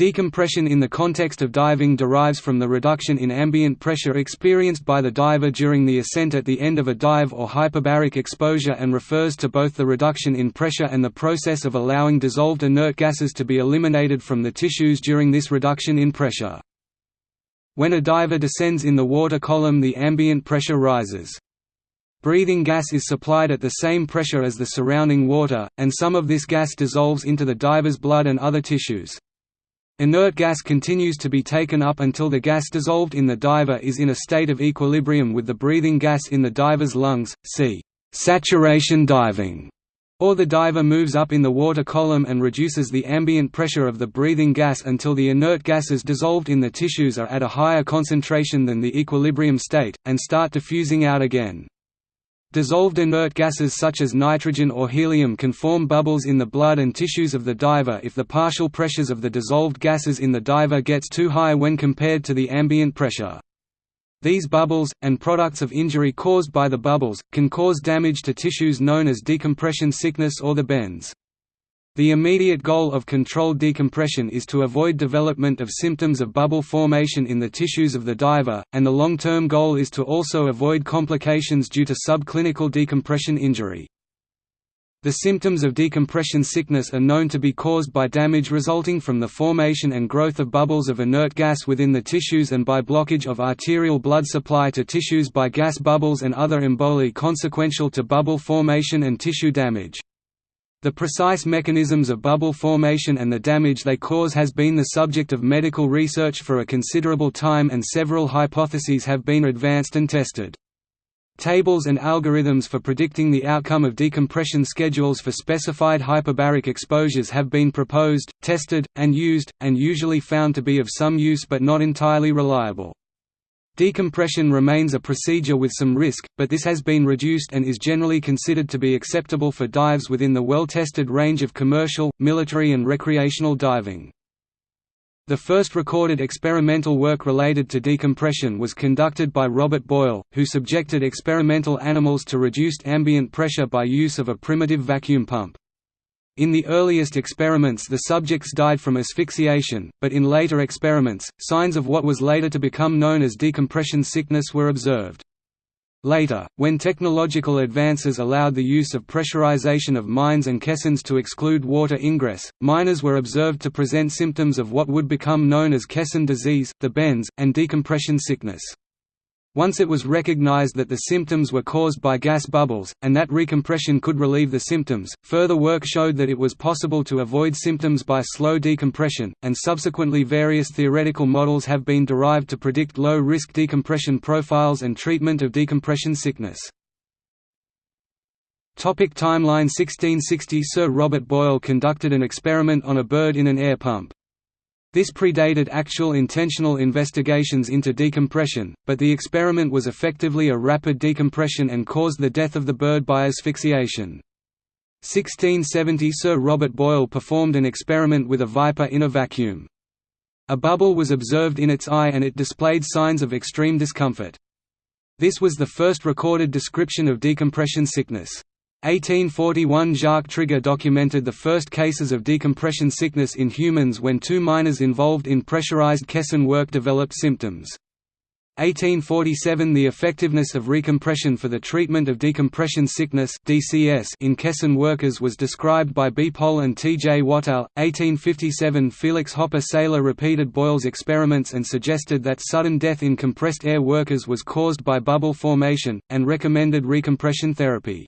Decompression in the context of diving derives from the reduction in ambient pressure experienced by the diver during the ascent at the end of a dive or hyperbaric exposure and refers to both the reduction in pressure and the process of allowing dissolved inert gases to be eliminated from the tissues during this reduction in pressure. When a diver descends in the water column the ambient pressure rises. Breathing gas is supplied at the same pressure as the surrounding water, and some of this gas dissolves into the diver's blood and other tissues. Inert gas continues to be taken up until the gas dissolved in the diver is in a state of equilibrium with the breathing gas in the diver's lungs, see saturation diving, or the diver moves up in the water column and reduces the ambient pressure of the breathing gas until the inert gases dissolved in the tissues are at a higher concentration than the equilibrium state, and start diffusing out again. Dissolved inert gases such as nitrogen or helium can form bubbles in the blood and tissues of the diver if the partial pressures of the dissolved gases in the diver gets too high when compared to the ambient pressure. These bubbles, and products of injury caused by the bubbles, can cause damage to tissues known as decompression sickness or the bends. The immediate goal of controlled decompression is to avoid development of symptoms of bubble formation in the tissues of the diver, and the long-term goal is to also avoid complications due to subclinical decompression injury. The symptoms of decompression sickness are known to be caused by damage resulting from the formation and growth of bubbles of inert gas within the tissues and by blockage of arterial blood supply to tissues by gas bubbles and other emboli consequential to bubble formation and tissue damage. The precise mechanisms of bubble formation and the damage they cause has been the subject of medical research for a considerable time and several hypotheses have been advanced and tested. Tables and algorithms for predicting the outcome of decompression schedules for specified hyperbaric exposures have been proposed, tested, and used, and usually found to be of some use but not entirely reliable. Decompression remains a procedure with some risk, but this has been reduced and is generally considered to be acceptable for dives within the well-tested range of commercial, military and recreational diving. The first recorded experimental work related to decompression was conducted by Robert Boyle, who subjected experimental animals to reduced ambient pressure by use of a primitive vacuum pump. In the earliest experiments the subjects died from asphyxiation, but in later experiments, signs of what was later to become known as decompression sickness were observed. Later, when technological advances allowed the use of pressurization of mines and caissons to exclude water ingress, miners were observed to present symptoms of what would become known as caisson disease, the bends, and decompression sickness. Once it was recognized that the symptoms were caused by gas bubbles, and that recompression could relieve the symptoms, further work showed that it was possible to avoid symptoms by slow decompression, and subsequently various theoretical models have been derived to predict low-risk decompression profiles and treatment of decompression sickness. Topic timeline 1660 Sir Robert Boyle conducted an experiment on a bird in an air pump. This predated actual intentional investigations into decompression, but the experiment was effectively a rapid decompression and caused the death of the bird by asphyxiation. 1670 Sir Robert Boyle performed an experiment with a viper in a vacuum. A bubble was observed in its eye and it displayed signs of extreme discomfort. This was the first recorded description of decompression sickness. 1841 Jacques Triger documented the first cases of decompression sickness in humans when two miners involved in pressurized caisson work developed symptoms. 1847 The effectiveness of recompression for the treatment of decompression sickness DCS in caisson workers was described by B. Pohl and T. J. Watelle. 1857 Felix Hoppe-Seyler repeated Boyle's experiments and suggested that sudden death in compressed air workers was caused by bubble formation, and recommended recompression therapy.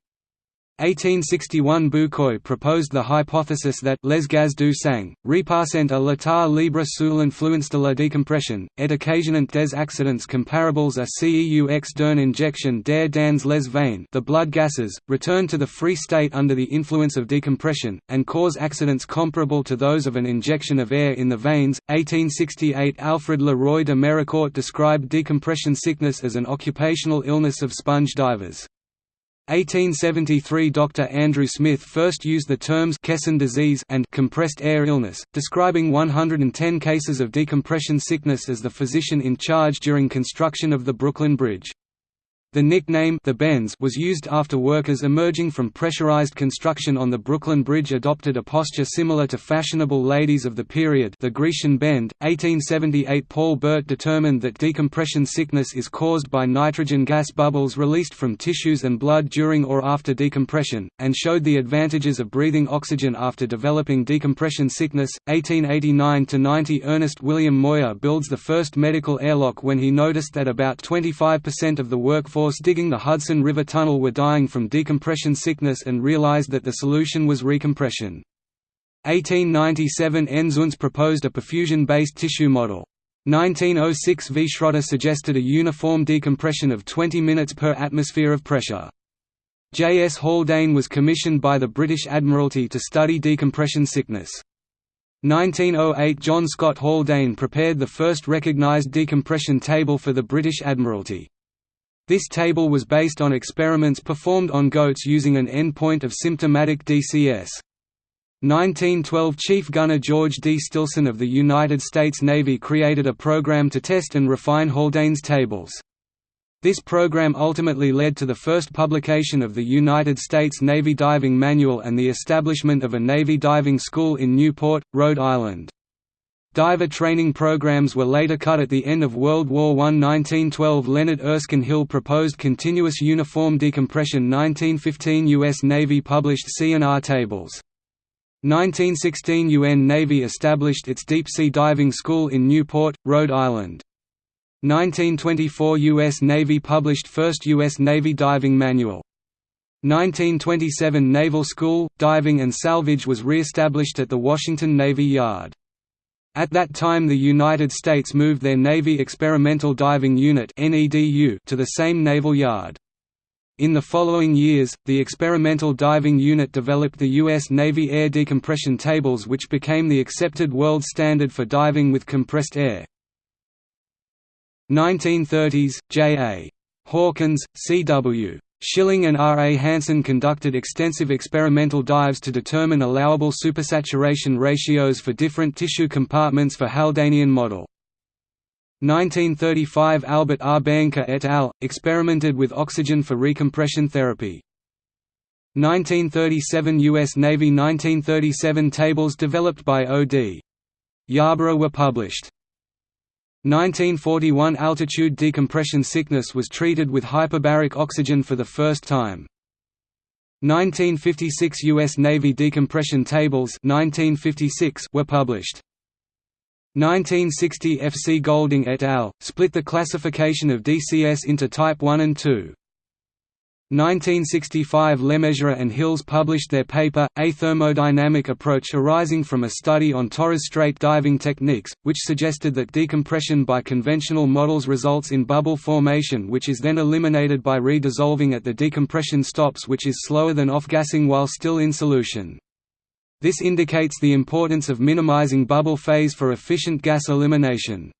1861 Bucquoy proposed the hypothesis that les gaz du sang, repassent à l'état libre sous l'influence de la décompression, et occasionnant des accidents comparables à ceux d'une injection d'air dans les veines the blood gases, return to the free state under the influence of decompression, and cause accidents comparable to those of an injection of air in the veins. 1868 Alfred Le Roy de Méricourt described decompression sickness as an occupational illness of sponge divers. 1873 Dr. Andrew Smith first used the terms Caisson disease and compressed air illness, describing 110 cases of decompression sickness as the physician in charge during construction of the Brooklyn Bridge. The nickname the Bends was used after workers emerging from pressurized construction on the Brooklyn Bridge adopted a posture similar to fashionable ladies of the period the Grecian bend. 1878 Paul Bert determined that decompression sickness is caused by nitrogen gas bubbles released from tissues and blood during or after decompression, and showed the advantages of breathing oxygen after developing decompression sickness. 1889–90 Ernest William Moir builds the first medical airlock when he noticed that about 25% of the workforce force digging the Hudson River Tunnel were dying from decompression sickness and realized that the solution was recompression. 1897 N. proposed a perfusion-based tissue model. 1906 V. Schroeder suggested a uniform decompression of 20 minutes per atmosphere of pressure. J. S. Haldane was commissioned by the British Admiralty to study decompression sickness. 1908 John Scott Haldane prepared the first recognised decompression table for the British Admiralty. This table was based on experiments performed on goats using an endpoint of symptomatic DCS. 1912 Chief Gunner George D. Stilson of the United States Navy created a program to test and refine Haldane's tables. This program ultimately led to the first publication of the United States Navy Diving Manual and the establishment of a Navy diving school in Newport, Rhode Island. Diver training programs were later cut at the end of World War I. 1912 Leonard Erskine Hill proposed continuous uniform decompression 1915 U.S. Navy published C&R tables. 1916 UN Navy established its deep-sea diving school in Newport, Rhode Island. 1924 U.S. Navy published first U.S. Navy diving manual. 1927 Naval School, Diving and Salvage was re-established at the Washington Navy Yard. At that time the United States moved their Navy Experimental Diving Unit to the same naval yard. In the following years, the Experimental Diving Unit developed the U.S. Navy air decompression tables which became the accepted world standard for diving with compressed air. 1930s, J.A. Hawkins, C.W. Schilling and R. A. Hansen conducted extensive experimental dives to determine allowable supersaturation ratios for different tissue compartments for Haldanian model. 1935 Albert R. Behnke et al. experimented with oxygen for recompression therapy. 1937 U.S. Navy 1937 tables developed by O.D. Yarbrough were published. 1941 altitude decompression sickness was treated with hyperbaric oxygen for the first time. 1956 U.S. Navy decompression tables 1956 were published. 1960 F. C. Golding et al. split the classification of DCS into Type 1 and 2. 1965 Lemessurier and Hills published their paper, A Thermodynamic Approach arising from a study on Torres Strait diving techniques, which suggested that decompression by conventional models results in bubble formation which is then eliminated by redissolving at the decompression stops which is slower than off-gassing while still in solution. This indicates the importance of minimizing bubble phase for efficient gas elimination.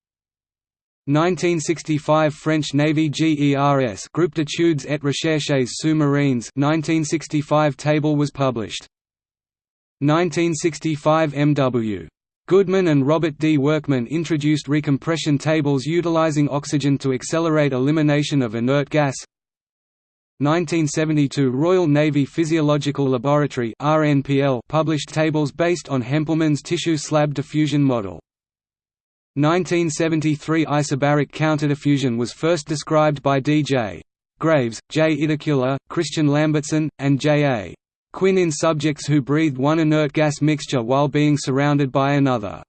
1965 French Navy GERS Groupe d'études et recherches sous-marines 1965 table was published. 1965 M.W. Goodman and Robert D. Workman introduced recompression tables utilizing oxygen to accelerate elimination of inert gas. 1972 Royal Navy Physiological Laboratory published tables based on Hempleman's tissue slab diffusion model. 1973 isobaric counterdiffusion was first described by D.J. Graves, J. Idicula, Christian Lambertsen, and J.A. Quinn in subjects who breathed one inert gas mixture while being surrounded by another.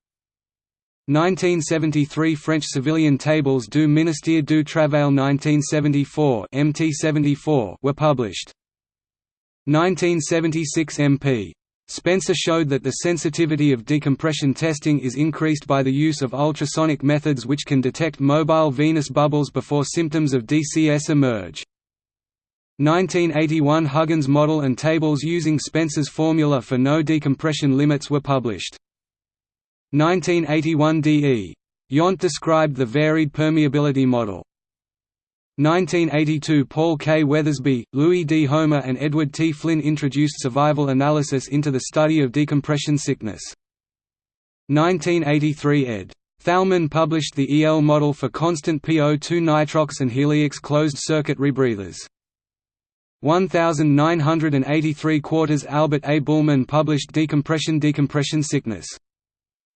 1973 French civilian tables du Ministère du Travail 1974 MT74 were published. 1976 MP Spencer showed that the sensitivity of decompression testing is increased by the use of ultrasonic methods which can detect mobile venous bubbles before symptoms of DCS emerge. 1981 Huggins model and tables using Spencer's formula for no decompression limits were published. 1981 D.E. Yount described the varied permeability model. 1982 Paul K. Weathersby, Louis D. Homer and Edward T. Flynn introduced survival analysis into the study of decompression sickness. 1983 ed. Thalmann published the EL model for constant PO2 nitrox and Heliox closed-circuit rebreathers. 1983 quarters Albert A. Buhlmann published Decompression-Decompression sickness.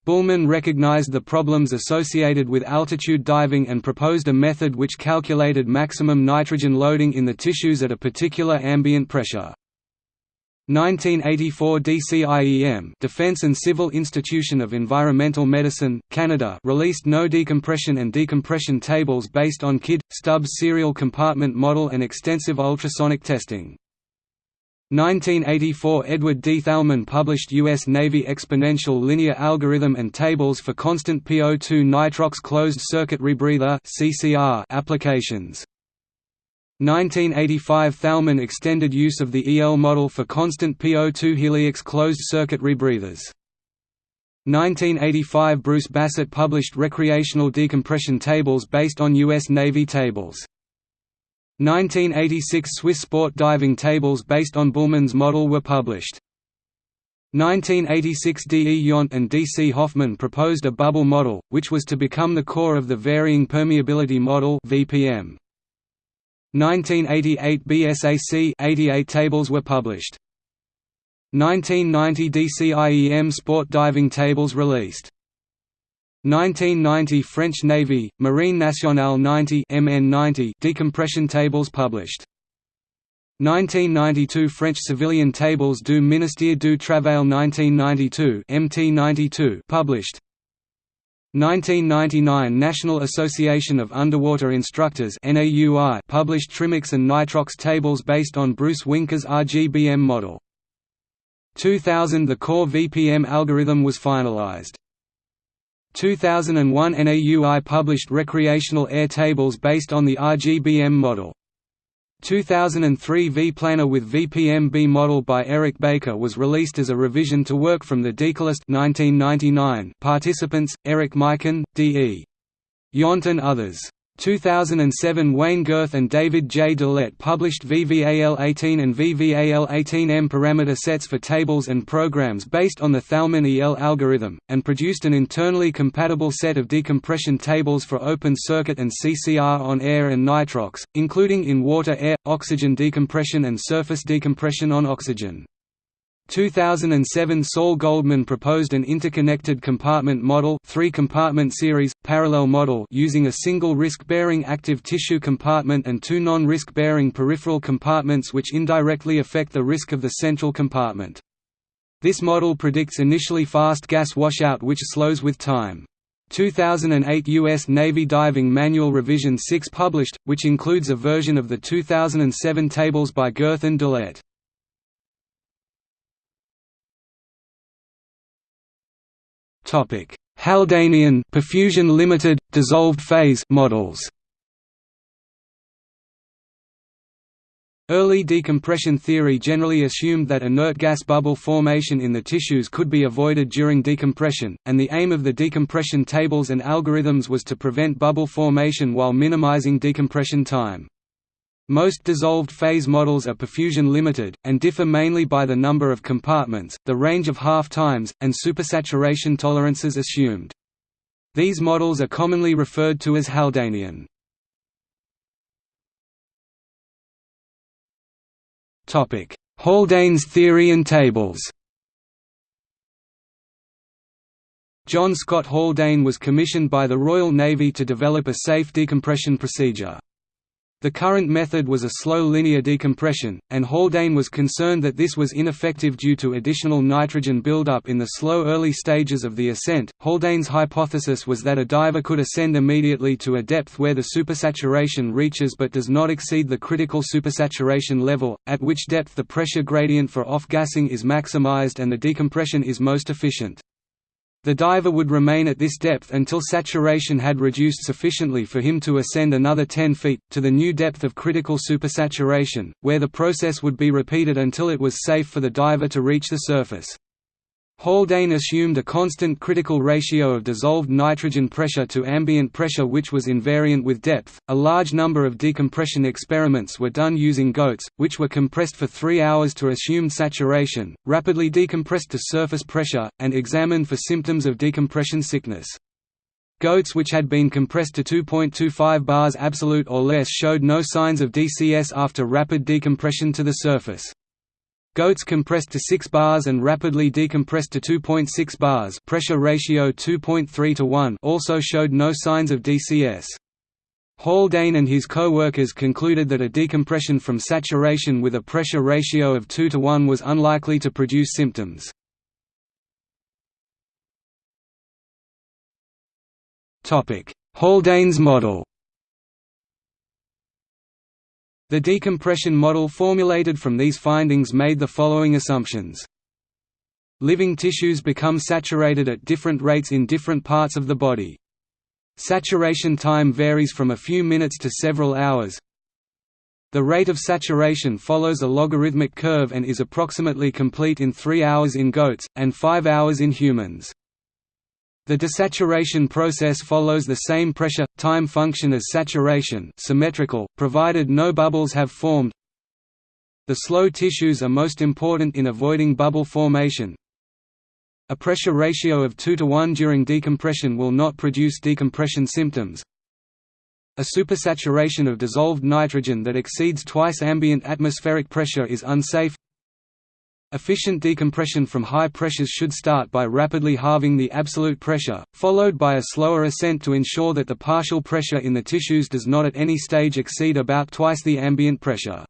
Buhlmann recognized the problems associated with altitude diving and proposed a method which calculated maximum nitrogen loading in the tissues at a particular ambient pressure. 1984 DCIEM Defense and Civil Institution of Environmental Medicine, Canada released no decompression and decompression tables based on Kidd, Stubbs serial compartment model and extensive ultrasonic testing. 1984 Edward D. Thalmann published U.S. Navy exponential linear algorithm and tables for constant PO2 nitrox closed-circuit rebreather applications. 1985 Thalmann extended use of the EL model for constant PO2 Heliox closed-circuit rebreathers. 1985 Bruce Bassett published recreational decompression tables based on U.S. Navy tables. 1986 Swiss sport diving tables based on Buhlmann's model were published. 1986 D. E. Yount and D. C. Hoffman proposed a bubble model, which was to become the core of the Varying Permeability Model VPM. 1988 BSAC 88 tables were published. 1990 DCIEM sport diving tables released. 1990 French Navy, Marine Nationale 90 MN90 decompression tables published. 1992 French civilian tables du Ministère du Travail 1992 MT92 published. 1999 National Association of Underwater Instructors published Trimix and Nitrox tables based on Bruce Wienke's RGBM model. 2000 The core VPM algorithm was finalized. 2001 NAUI published recreational air tables based on the RGBM model. 2003 V-Planner with VPMB model by Eric Baker was released as a revision to work from the Decolist 1999 participants, Eric Maiken, D.E. Yount and others. 2007 Wayne Gerth and David J. Doolette published VVAL18 and VVAL18M parameter sets for tables and programs based on the Thalmann EL algorithm, and produced an internally compatible set of decompression tables for open circuit and CCR on air and nitrox, including in water air, oxygen decompression and surface decompression on oxygen. 2007 Saul Goldman proposed an interconnected compartment model three-compartment series, parallel model using a single risk-bearing active tissue compartment and two non-risk-bearing peripheral compartments which indirectly affect the risk of the central compartment. This model predicts initially fast gas washout which slows with time. 2008 U.S. Navy Diving Manual Revision 6 published, which includes a version of the 2007 tables by Gerth and Doolette. Topic: Haldanian perfusion limited dissolved phase models. Early decompression theory generally assumed that inert gas bubble formation in the tissues could be avoided during decompression, and the aim of the decompression tables and algorithms was to prevent bubble formation while minimizing decompression time. Most dissolved phase models are perfusion limited, and differ mainly by the number of compartments, the range of half-times, and supersaturation tolerances assumed. These models are commonly referred to as Haldanian. Haldane's theory and tables John Scott Haldane was commissioned by the Royal Navy to develop a safe decompression procedure. The current method was a slow linear decompression, and Haldane was concerned that this was ineffective due to additional nitrogen buildup in the slow early stages of the ascent. Haldane's hypothesis was that a diver could ascend immediately to a depth where the supersaturation reaches but does not exceed the critical supersaturation level, at which depth the pressure gradient for off-gassing is maximized and the decompression is most efficient. The diver would remain at this depth until saturation had reduced sufficiently for him to ascend another 10 feet, to the new depth of critical supersaturation, where the process would be repeated until it was safe for the diver to reach the surface. Haldane assumed a constant critical ratio of dissolved nitrogen pressure to ambient pressure which was invariant with depth. A large number of decompression experiments were done using goats, which were compressed for three hours to assumed saturation, rapidly decompressed to surface pressure, and examined for symptoms of decompression sickness. Goats which had been compressed to 2.25 bars absolute or less showed no signs of DCS after rapid decompression to the surface. Goats compressed to 6 bars and rapidly decompressed to 2.6 bars pressure ratio 2.3 to 1 also showed no signs of DCS. Haldane and his co-workers concluded that a decompression from saturation with a pressure ratio of 2 to 1 was unlikely to produce symptoms. Haldane's model The decompression model formulated from these findings made the following assumptions. Living tissues become saturated at different rates in different parts of the body. Saturation time varies from a few minutes to several hours. The rate of saturation follows a logarithmic curve and is approximately complete in 3 hours in goats, and 5 hours in humans. The desaturation process follows the same pressure time function as saturation, symmetrical, provided no bubbles have formed. The slow tissues are most important in avoiding bubble formation. A pressure ratio of 2 to 1 during decompression will not produce decompression symptoms. A supersaturation of dissolved nitrogen that exceeds twice ambient atmospheric pressure is unsafe. Efficient decompression from high pressures should start by rapidly halving the absolute pressure, followed by a slower ascent to ensure that the partial pressure in the tissues does not at any stage exceed about twice the ambient pressure.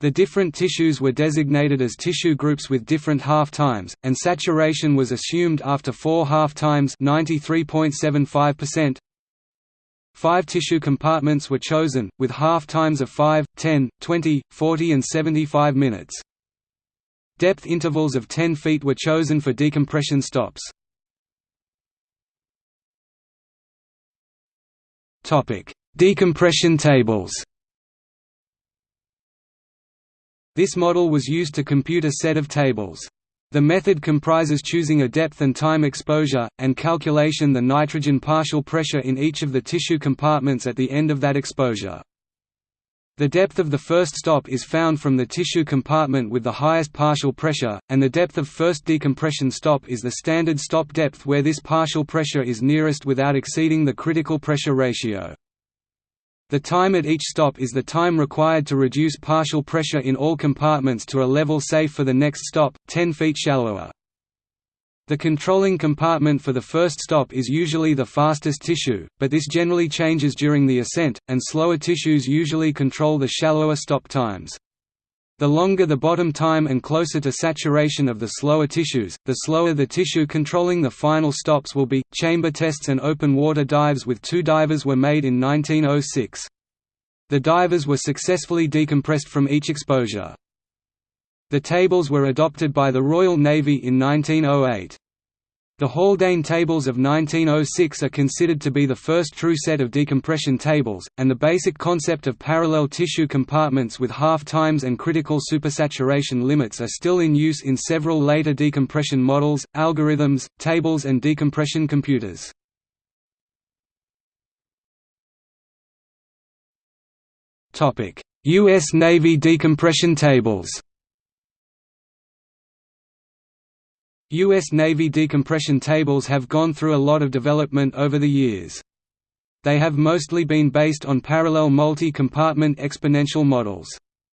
The different tissues were designated as tissue groups with different half times, and saturation was assumed after four half times 93.75%. Five tissue compartments were chosen, with half times of 5, 10, 20, 40 and 75 minutes. Depth intervals of 10 feet were chosen for decompression stops. Decompression tables This model was used to compute a set of tables. The method comprises choosing a depth and time exposure, and calculation the nitrogen partial pressure in each of the tissue compartments at the end of that exposure. The depth of the first stop is found from the tissue compartment with the highest partial pressure, and the depth of first decompression stop is the standard stop depth where this partial pressure is nearest without exceeding the critical pressure ratio. The time at each stop is the time required to reduce partial pressure in all compartments to a level safe for the next stop, 10 feet shallower. The controlling compartment for the first stop is usually the fastest tissue, but this generally changes during the ascent, and slower tissues usually control the shallower stop times. The longer the bottom time and closer to saturation of the slower tissues, the slower the tissue controlling the final stops will be. Chamber tests and open water dives with two divers were made in 1906. The divers were successfully decompressed from each exposure. The tables were adopted by the Royal Navy in 1908. The Haldane tables of 1906 are considered to be the first true set of decompression tables, and the basic concept of parallel tissue compartments with half-times and critical supersaturation limits are still in use in several later decompression models, algorithms, tables and decompression computers. U.S. Navy decompression tables U.S. Navy decompression tables have gone through a lot of development over the years. They have mostly been based on parallel multi-compartment exponential models.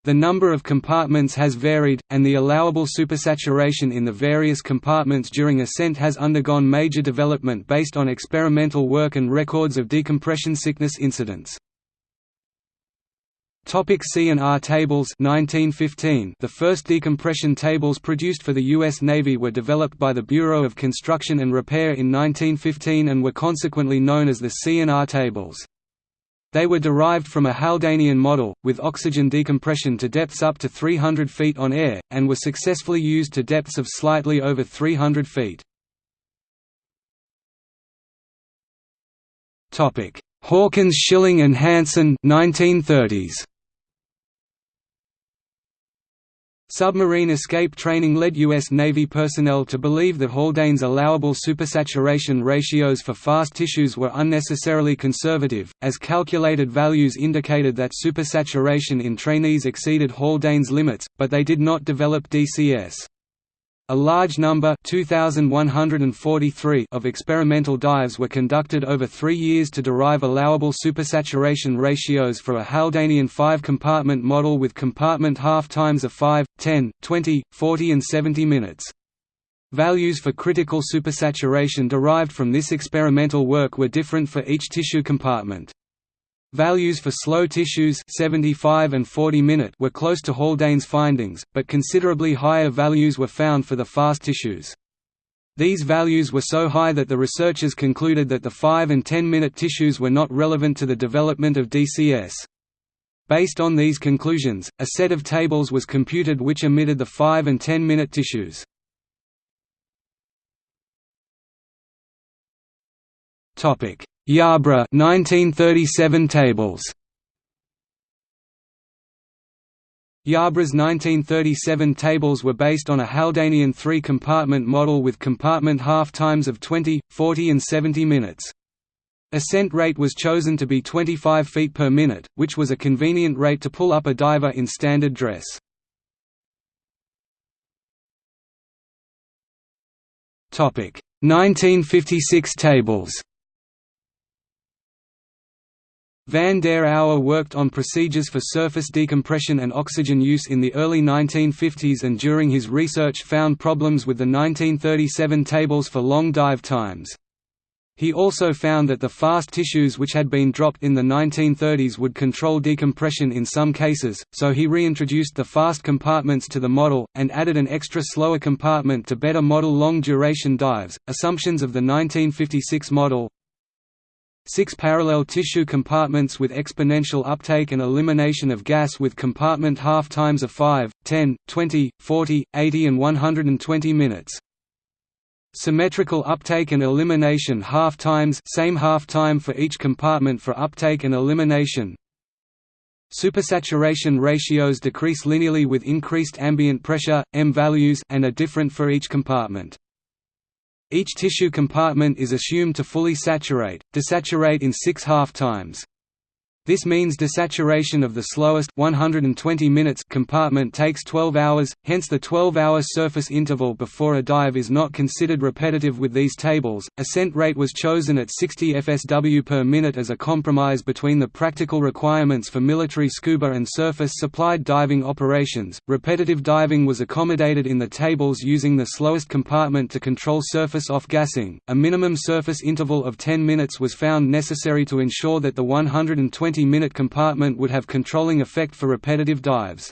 The number of compartments has varied, and the allowable supersaturation in the various compartments during ascent has undergone major development based on experimental work and records of decompression sickness incidents. Topic C&R tables 1915 The first decompression tables produced for the U.S. Navy were developed by the Bureau of Construction and Repair in 1915 and were consequently known as the C&R tables. They were derived from a Haldanian model, with oxygen decompression to depths up to 300 feet on air, and were successfully used to depths of slightly over 300 feet. Hawkins Schilling and Hansen 1930s. Submarine escape training led U.S. Navy personnel to believe that Haldane's allowable supersaturation ratios for fast tissues were unnecessarily conservative, as calculated values indicated that supersaturation in trainees exceeded Haldane's limits, but they did not develop DCS. A large number 2,143 of experimental dives were conducted over three years to derive allowable supersaturation ratios for a Haldanian five-compartment model with compartment half-times of 5, 10, 20, 40 and 70 minutes. Values for critical supersaturation derived from this experimental work were different for each tissue compartment. Values for slow tissues 75 and 40 minute were close to Haldane's findings, but considerably higher values were found for the fast tissues. These values were so high that the researchers concluded that the 5 and 10 minute tissues were not relevant to the development of DCS. Based on these conclusions, a set of tables was computed which omitted the 5 and 10 minute tissues. Topic: Yarbrough 1937 tables. Yarbrough's 1937 tables were based on a Haldanian three-compartment model with compartment half-times of 20, 40 and 70 minutes. Ascent rate was chosen to be 25 feet per minute, which was a convenient rate to pull up a diver in standard dress. Topic: 1956 tables. Van der Aue worked on procedures for surface decompression and oxygen use in the early 1950s and during his research found problems with the 1937 tables for long dive times. He also found that the fast tissues which had been dropped in the 1930s would control decompression in some cases, so he reintroduced the fast compartments to the model, and added an extra slower compartment to better model long duration dives. Assumptions of the 1956 model Six parallel tissue compartments with exponential uptake and elimination of gas with compartment half-times of 5, 10, 20, 40, 80 and 120 minutes. Symmetrical uptake and elimination half-times same half-time for each compartment for uptake and elimination. Supersaturation ratios decrease linearly with increased ambient pressure, M values and are different for each compartment. Each tissue compartment is assumed to fully saturate, desaturate in six half-times. This means desaturation of the slowest 120 minutes compartment takes 12 hours, hence the 12-hour surface interval before a dive is not considered repetitive with these tables. Ascent rate was chosen at 60 fsw per minute as a compromise between the practical requirements for military scuba and surface supplied diving operations. Repetitive diving was accommodated in the tables using the slowest compartment to control surface off-gassing. A minimum surface interval of 10 minutes was found necessary to ensure that the 120 20-minute compartment would have controlling effect for repetitive dives.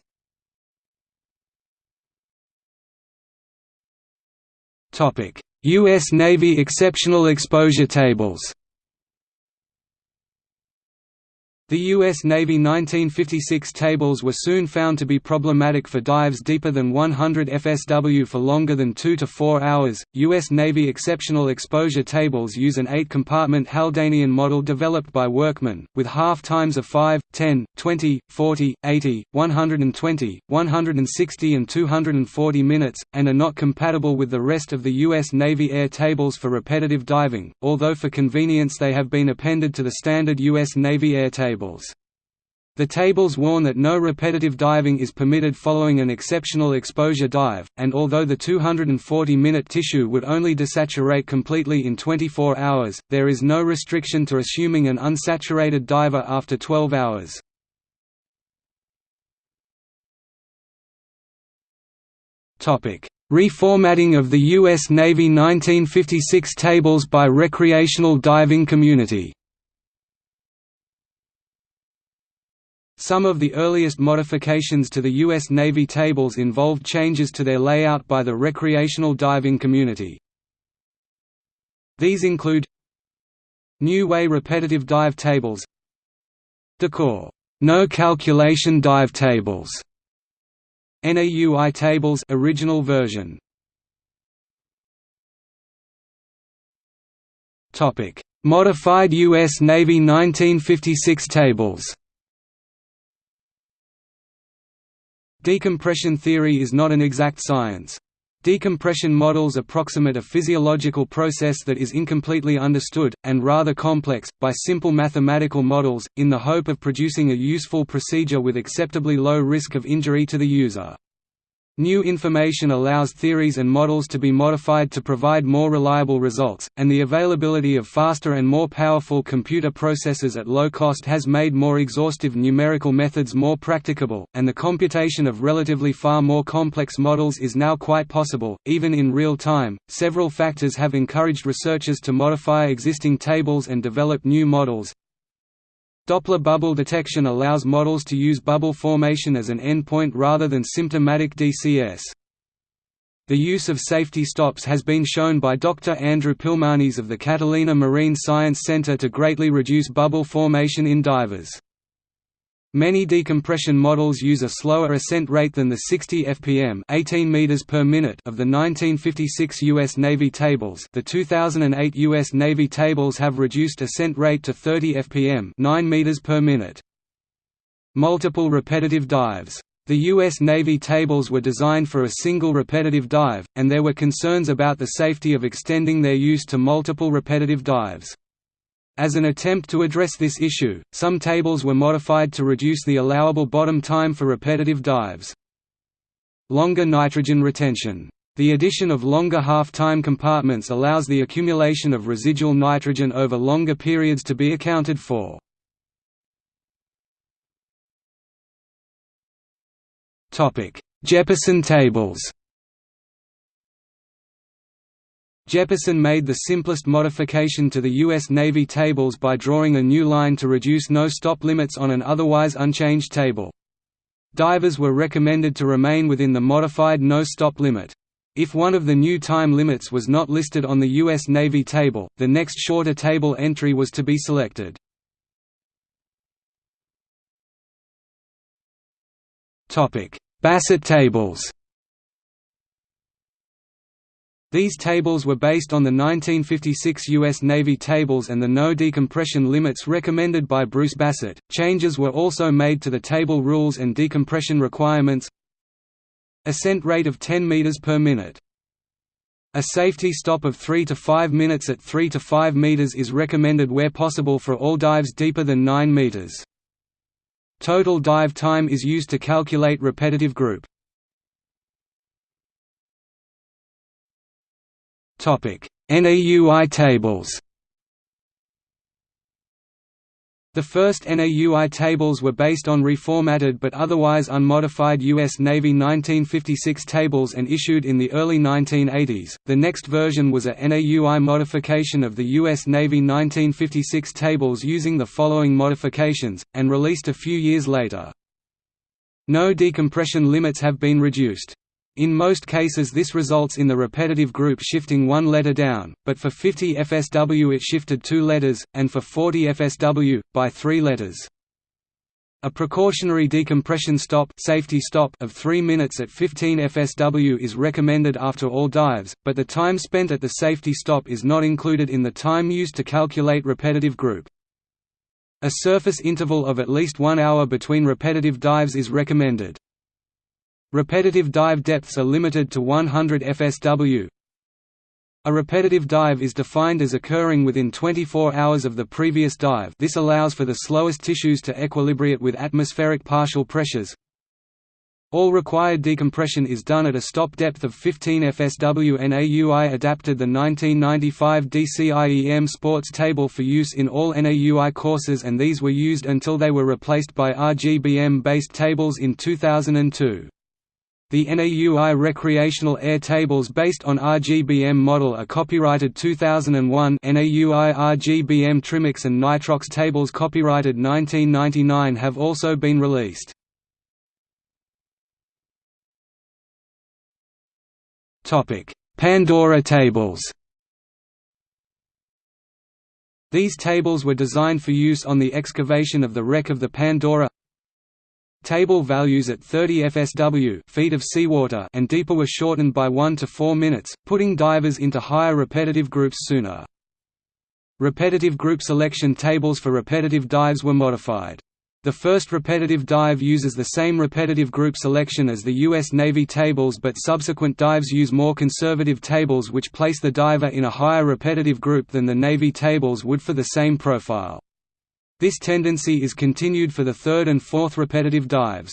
U.S. Navy exceptional exposure tables The U.S. Navy 1956 tables were soon found to be problematic for dives deeper than 100 FSW for longer than 2 to 4 hours. U.S. Navy exceptional exposure tables use an 8 compartment Haldanian model developed by Workman, with half times of 5, 10, 20, 40, 80, 120, 160, and 240 minutes, and are not compatible with the rest of the U.S. Navy air tables for repetitive diving, although for convenience they have been appended to the standard U.S. Navy air table tables. The tables warn that no repetitive diving is permitted following an exceptional exposure dive, and although the 240-minute tissue would only desaturate completely in 24 hours, there is no restriction to assuming an unsaturated diver after 12 hours. Reformatting of the U.S. Navy 1956 tables by recreational diving community Some of the earliest modifications to the U.S. Navy tables involved changes to their layout by the recreational diving community. These include New Way repetitive dive tables Dacor no calculation dive tables NAUI tables original version Topic Modified U.S. Navy 1956 tables Decompression theory is not an exact science. Decompression models approximate a physiological process that is incompletely understood, and rather complex, by simple mathematical models, in the hope of producing a useful procedure with acceptably low risk of injury to the user. New information allows theories and models to be modified to provide more reliable results, and the availability of faster and more powerful computer processors at low cost has made more exhaustive numerical methods more practicable, and the computation of relatively far more complex models is now quite possible, even in real time. Several factors have encouraged researchers to modify existing tables and develop new models, Doppler bubble detection allows models to use bubble formation as an endpoint rather than symptomatic DCS. The use of safety stops has been shown by Dr. Andrew Pilmanis of the Catalina Marine Science Center to greatly reduce bubble formation in divers. Many decompression models use a slower ascent rate than the 60 fpm 18 meters per minute of the 1956 U.S. Navy tables the 2008 U.S. Navy tables have reduced ascent rate to 30 fpm 9 meters per minute. Multiple repetitive dives. The U.S. Navy tables were designed for a single repetitive dive, and there were concerns about the safety of extending their use to multiple repetitive dives. As an attempt to address this issue, some tables were modified to reduce the allowable bottom time for repetitive dives. Longer nitrogen retention. The addition of longer half-time compartments allows the accumulation of residual nitrogen over longer periods to be accounted for. Jeppesen tables Jeppesen made the simplest modification to the U.S. Navy tables by drawing a new line to reduce no-stop limits on an otherwise unchanged table. Divers were recommended to remain within the modified no-stop limit. If one of the new time limits was not listed on the U.S. Navy table, the next shorter table entry was to be selected. Bassett tables these tables were based on the 1956 U.S. Navy tables and the no decompression limits recommended by Bruce Bassett. Changes were also made to the table rules and decompression requirements. Ascent rate of 10 meters per minute. A safety stop of 3 to 5 minutes at 3 to 5 meters is recommended where possible for all dives deeper than 9 meters. Total dive time is used to calculate repetitive group. NAUI tables The first NAUI tables were based on reformatted but otherwise unmodified U.S. Navy 1956 tables and issued in the early 1980s. The next version was a NAUI modification of the U.S. Navy 1956 tables using the following modifications, and released a few years later. No decompression limits have been reduced. In most cases this results in the repetitive group shifting one letter down, but for 50 FSW it shifted two letters, and for 40 FSW, by three letters. A precautionary decompression stop, safety stop of 3 minutes at 15 FSW is recommended after all dives, but the time spent at the safety stop is not included in the time used to calculate repetitive group. A surface interval of at least one hour between repetitive dives is recommended. Repetitive dive depths are limited to 100 fsw. A repetitive dive is defined as occurring within 24 hours of the previous dive this allows for the slowest tissues to equilibrate with atmospheric partial pressures. All required decompression is done at a stop depth of 15 fsw NAUI adapted the 1995 DCIEM sports table for use in all NAUI courses and these were used until they were replaced by RGBM-based tables in 2002. The NAUI recreational air tables based on RGBM model are copyrighted 2001 NAUI RGBM Trimix and Nitrox tables copyrighted 1999 have also been released. Pandora tables These tables were designed for use on the excavation of the wreck of the Pandora Table values at 30 fsw feet of seawater and deeper were shortened by 1 to 4 minutes, putting divers into higher repetitive groups sooner. Repetitive group selection tables for repetitive dives were modified. The first repetitive dive uses the same repetitive group selection as the U.S. Navy tables but subsequent dives use more conservative tables which place the diver in a higher repetitive group than the Navy tables would for the same profile. This tendency is continued for the third and fourth repetitive dives.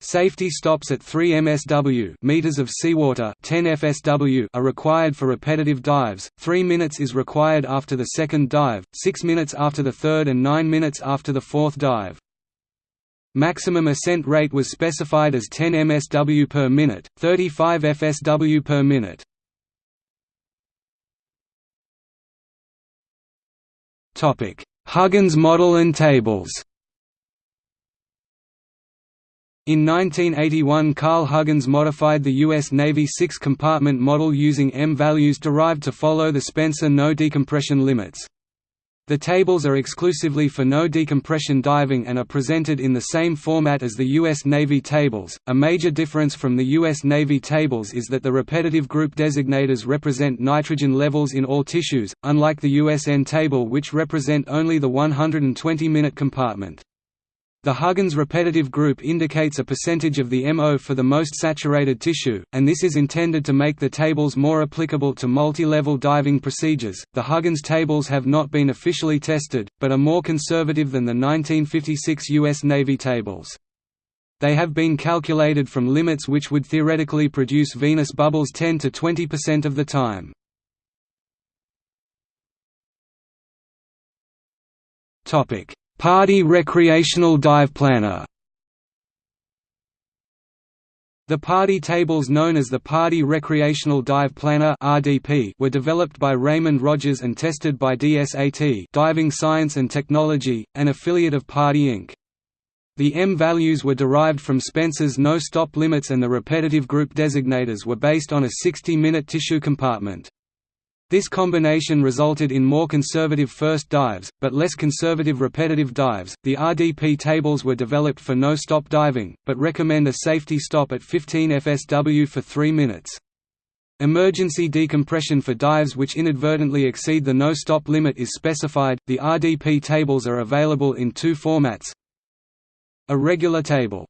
Safety stops at 3 msw meters of seawater 10 fsw are required for repetitive dives, 3 minutes is required after the second dive, 6 minutes after the third and 9 minutes after the fourth dive. Maximum ascent rate was specified as 10 msw per minute, 35 fsw per minute. Huggins model and tables in 1981 Karl Huggins modified the U.S. Navy six-compartment model using M values derived to follow the Spencer no decompression limits. The tables are exclusively for no decompression diving and are presented in the same format as the U.S. Navy tables. A major difference from the U.S. Navy tables is that the repetitive group designators represent nitrogen levels in all tissues, unlike the USN table which represent only the 120-minute compartment. The Huggins repetitive group indicates a percentage of the MO for the most saturated tissue, and this is intended to make the tables more applicable to multi-level diving procedures. The Huggins tables have not been officially tested, but are more conservative than the 1956 U.S. Navy tables. They have been calculated from limits which would theoretically produce venous bubbles 10 to 20% of the time. Topic: PADI recreational dive planner The PADI tables known as the PADI Recreational Dive Planner (RDP) were developed by Raymond Rogers and tested by DSAT Diving Science and Technology, an affiliate of PADI Inc. The M values were derived from Spencer's no-stop limits and the repetitive group designators were based on a 60-minute tissue compartment. This combination resulted in more conservative first dives, but less conservative repetitive dives. The RDP tables were developed for no stop diving, but recommend a safety stop at 15 fsw for 3 minutes. Emergency decompression for dives which inadvertently exceed the no stop limit is specified. The RDP tables are available in two formats a regular table,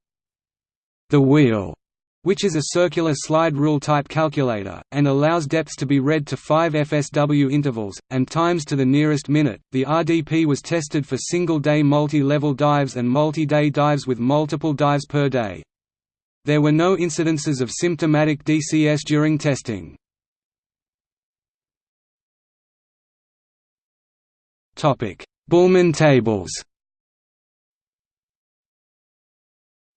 the wheel which is a circular slide rule type calculator, and allows depths to be read to 5 FSW intervals, and times to the nearest minute. The RDP was tested for single day multi level dives and multi day dives with multiple dives per day. There were no incidences of symptomatic DCS during testing. Bühlmann tables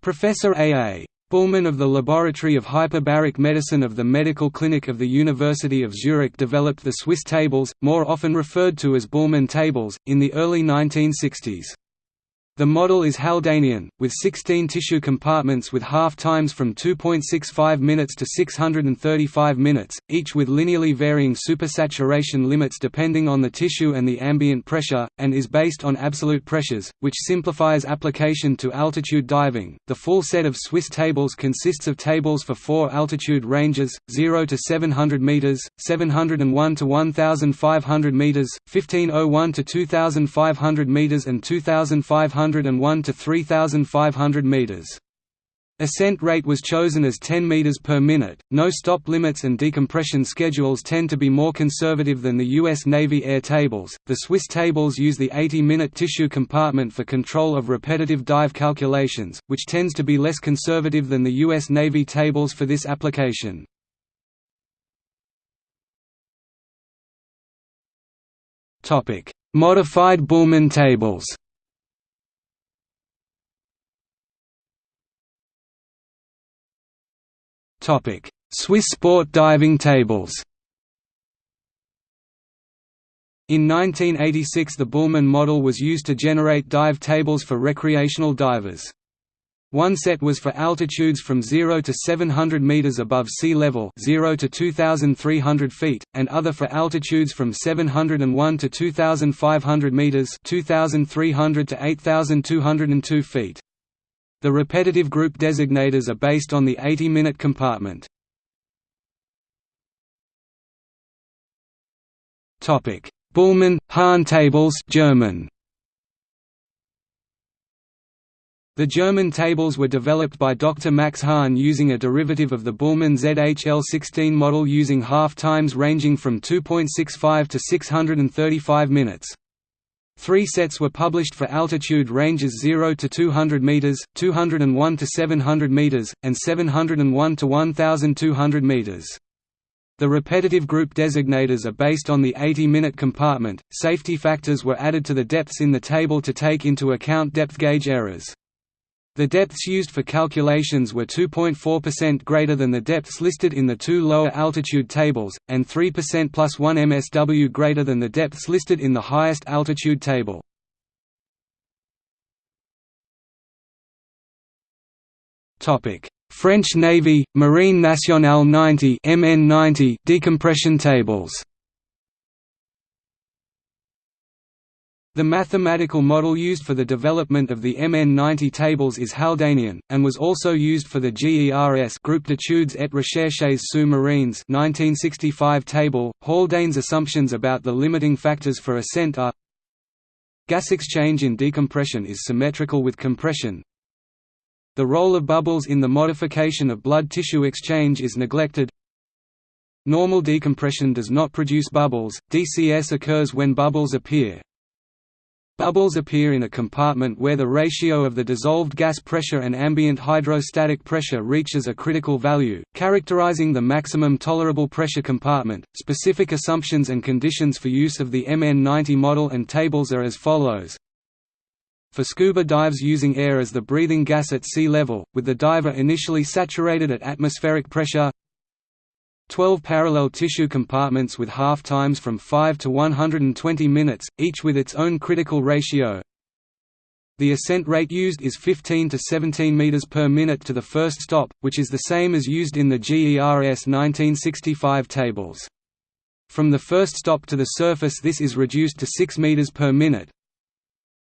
Professor A. A. Bühlmann of the Laboratory of Hyperbaric Medicine of the Medical Clinic of the University of Zurich developed the Swiss tables, more often referred to as Bühlmann tables, in the early 1960s. The model is Haldanian, with 16 tissue compartments with half times from 2.65 minutes to 635 minutes, each with linearly varying supersaturation limits depending on the tissue and the ambient pressure, and is based on absolute pressures, which simplifies application to altitude diving. The full set of Swiss tables consists of tables for four altitude ranges 0 to 700 meters, 701 to 1500 meters, 1501 to 2500 meters, and 2500 101 to 3,500 meters. Ascent rate was chosen as 10 meters per minute. No stop limits and decompression schedules tend to be more conservative than the US Navy air tables. The Swiss tables use the 80-minute tissue compartment for control of repetitive dive calculations, which tends to be less conservative than the US Navy tables for this application. Topic: Modified Bühlmann tables. Swiss sport diving tables In 1986 the Bühlmann model was used to generate dive tables for recreational divers. One set was for altitudes from 0 to 700 meters above sea level 0 to 2,300 feet, and other for altitudes from 701 to 2,500 meters 2,300 to 8,202 feet. The repetitive group designators are based on the 80-minute compartment. Topic: Bühlmann Hahn tables German. The German tables were developed by Dr. Max Hahn using a derivative of the Bühlmann ZHL16 model using half times ranging from 2.65 to 635 minutes. Three sets were published for altitude ranges 0 to 200 meters, 201 to 700 meters, and 701 to 1200 meters. The repetitive group designators are based on the 80-minute compartment. Safety factors were added to the depths in the table to take into account depth gauge errors. The depths used for calculations were 2.4% greater than the depths listed in the two lower altitude tables, and 3% plus 1 MSW greater than the depths listed in the highest altitude table. French Navy, Marine Nationale 90 MN90 decompression tables The mathematical model used for the development of the MN90 tables is Haldanian, and was also used for the GERS Groupe d'études et recherches sous-marines 1965 table. Haldane's assumptions about the limiting factors for ascent are Gas exchange in decompression is symmetrical with compression. The role of bubbles in the modification of blood tissue exchange is neglected. Normal decompression does not produce bubbles, DCS occurs when bubbles appear, Bubbles appear in a compartment where the ratio of the dissolved gas pressure and ambient hydrostatic pressure reaches a critical value, characterizing the maximum tolerable pressure compartment. Specific assumptions and conditions for use of the MN90 model and tables are as follows. For scuba dives using air as the breathing gas at sea level, with the diver initially saturated at atmospheric pressure, 12 parallel tissue compartments with half times from 5 to 120 minutes, each with its own critical ratio. The ascent rate used is 15 to 17 meters per minute to the first stop, which is the same as used in the GERS 1965 tables. From the first stop to the surface this is reduced to 6 meters per minute.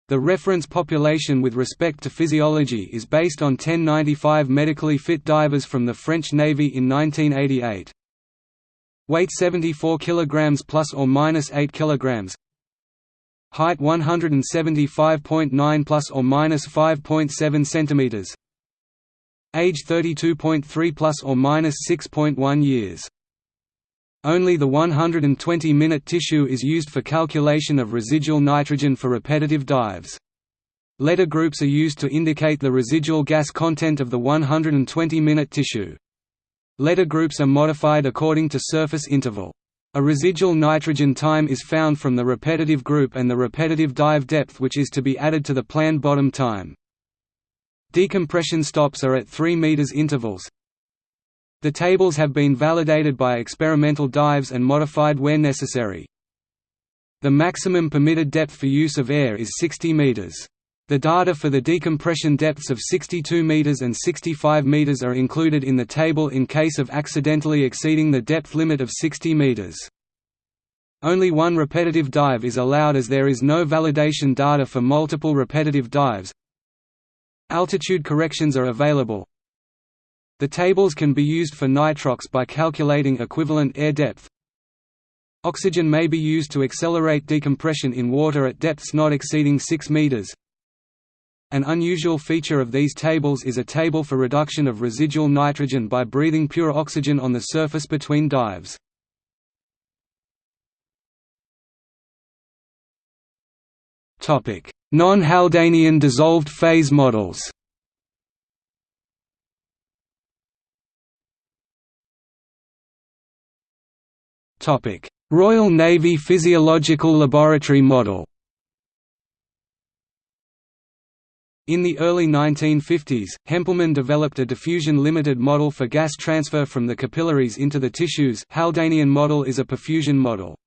The reference population with respect to physiology is based on 1095 medically fit divers from the French Navy in 1988. Weight 74 kg plus or minus 8 kg. Height 175.9 plus or minus 5.7 cm. Age 32.3 plus or minus 6.1 years. Only the 120-minute tissue is used for calculation of residual nitrogen for repetitive dives. Letter groups are used to indicate the residual gas content of the 120-minute tissue. Letter groups are modified according to surface interval. A residual nitrogen time is found from the repetitive group and the repetitive dive depth which is to be added to the planned bottom time. Decompression stops are at 3 meters intervals. The tables have been validated by experimental dives and modified where necessary. The maximum permitted depth for use of air is 60 meters. The data for the decompression depths of 62 meters and 65 meters are included in the table in case of accidentally exceeding the depth limit of 60 meters. Only one repetitive dive is allowed as there is no validation data for multiple repetitive dives. Altitude corrections are available. The tables can be used for nitrox by calculating equivalent air depth. Oxygen may be used to accelerate decompression in water at depths not exceeding 6 meters. An unusual feature of these tables is a table for reduction of residual nitrogen by breathing pure oxygen on the surface between dives. Non-Haldanian dissolved phase models Royal Navy Physiological Laboratory Model In the early 1950s, Hempleman developed a diffusion-limited model for gas transfer from the capillaries into the tissues Haldanian model is a perfusion model.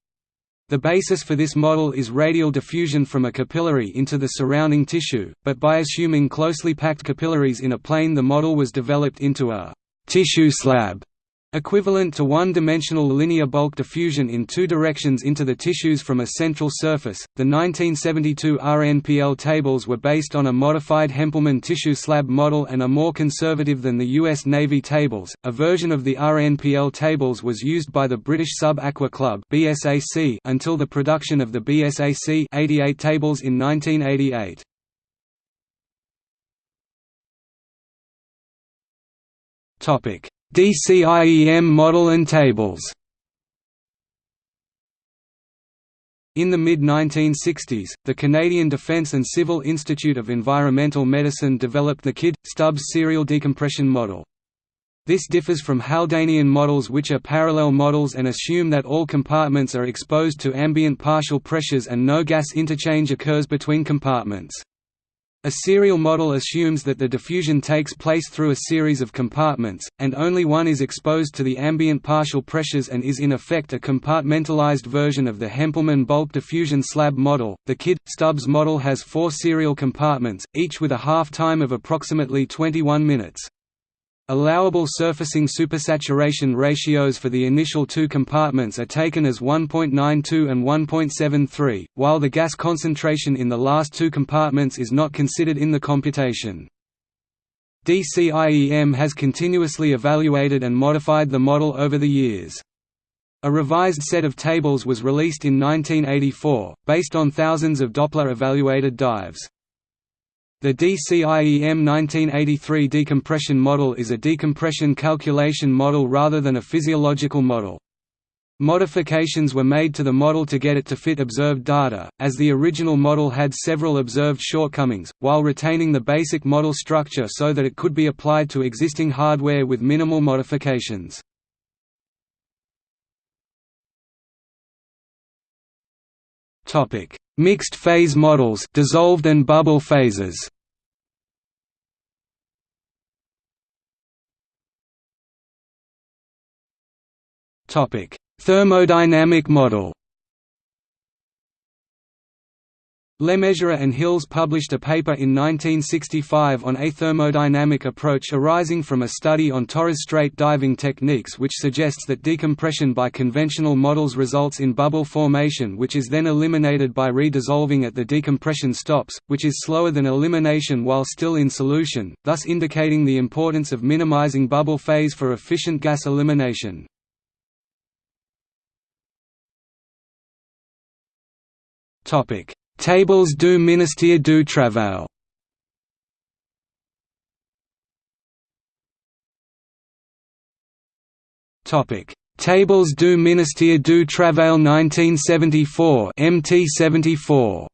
The basis for this model is radial diffusion from a capillary into the surrounding tissue, but by assuming closely packed capillaries in a plane the model was developed into a «tissue slab» Equivalent to one-dimensional linear bulk diffusion in two directions into the tissues from a central surface, the 1972 RNPL tables were based on a modified Hempleman tissue slab model and are more conservative than the U.S. Navy tables. A version of the RNPL tables was used by the British Sub-Aqua Club (BSAC) until the production of the BSAC 88 tables in 1988. Topic DCIEM model and tables In the mid-1960s, the Canadian Defence and Civil Institute of Environmental Medicine developed the Kidd, Stubbs serial decompression model. This differs from Haldanian models which are parallel models and assume that all compartments are exposed to ambient partial pressures and no gas interchange occurs between compartments. A serial model assumes that the diffusion takes place through a series of compartments, and only one is exposed to the ambient partial pressures and is in effect a compartmentalized version of the Hempleman bulk diffusion slab model. The Kidd Stubbs model has four serial compartments, each with a half time of approximately 21 minutes. Allowable surfacing supersaturation ratios for the initial two compartments are taken as 1.92 and 1.73, while the gas concentration in the last two compartments is not considered in the computation. DCIEM has continuously evaluated and modified the model over the years. A revised set of tables was released in 1984, based on thousands of Doppler-evaluated dives. The DCIEM 1983 decompression model is a decompression calculation model rather than a physiological model. Modifications were made to the model to get it to fit observed data, as the original model had several observed shortcomings, while retaining the basic model structure so that it could be applied to existing hardware with minimal modifications. Mixed phase models dissolved and bubble phases Topic: Thermodynamic model. Lemessurier and Hills published a paper in 1965 on a thermodynamic approach arising from a study on Torres Strait diving techniques which suggests that decompression by conventional models results in bubble formation which is then eliminated by redissolving at the decompression stops, which is slower than elimination while still in solution, thus indicating the importance of minimizing bubble phase for efficient gas elimination. Topic: Tables du ministère du Travail. Topic: Tables du ministère du Travail 1974 MT74.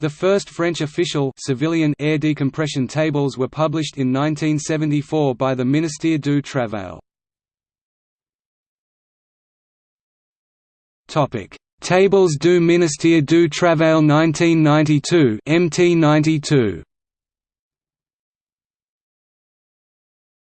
The first French official civilian air decompression tables were published in 1974 by the Ministère du Travail. Topic: Tables du ministère du Travail 1992 MT92.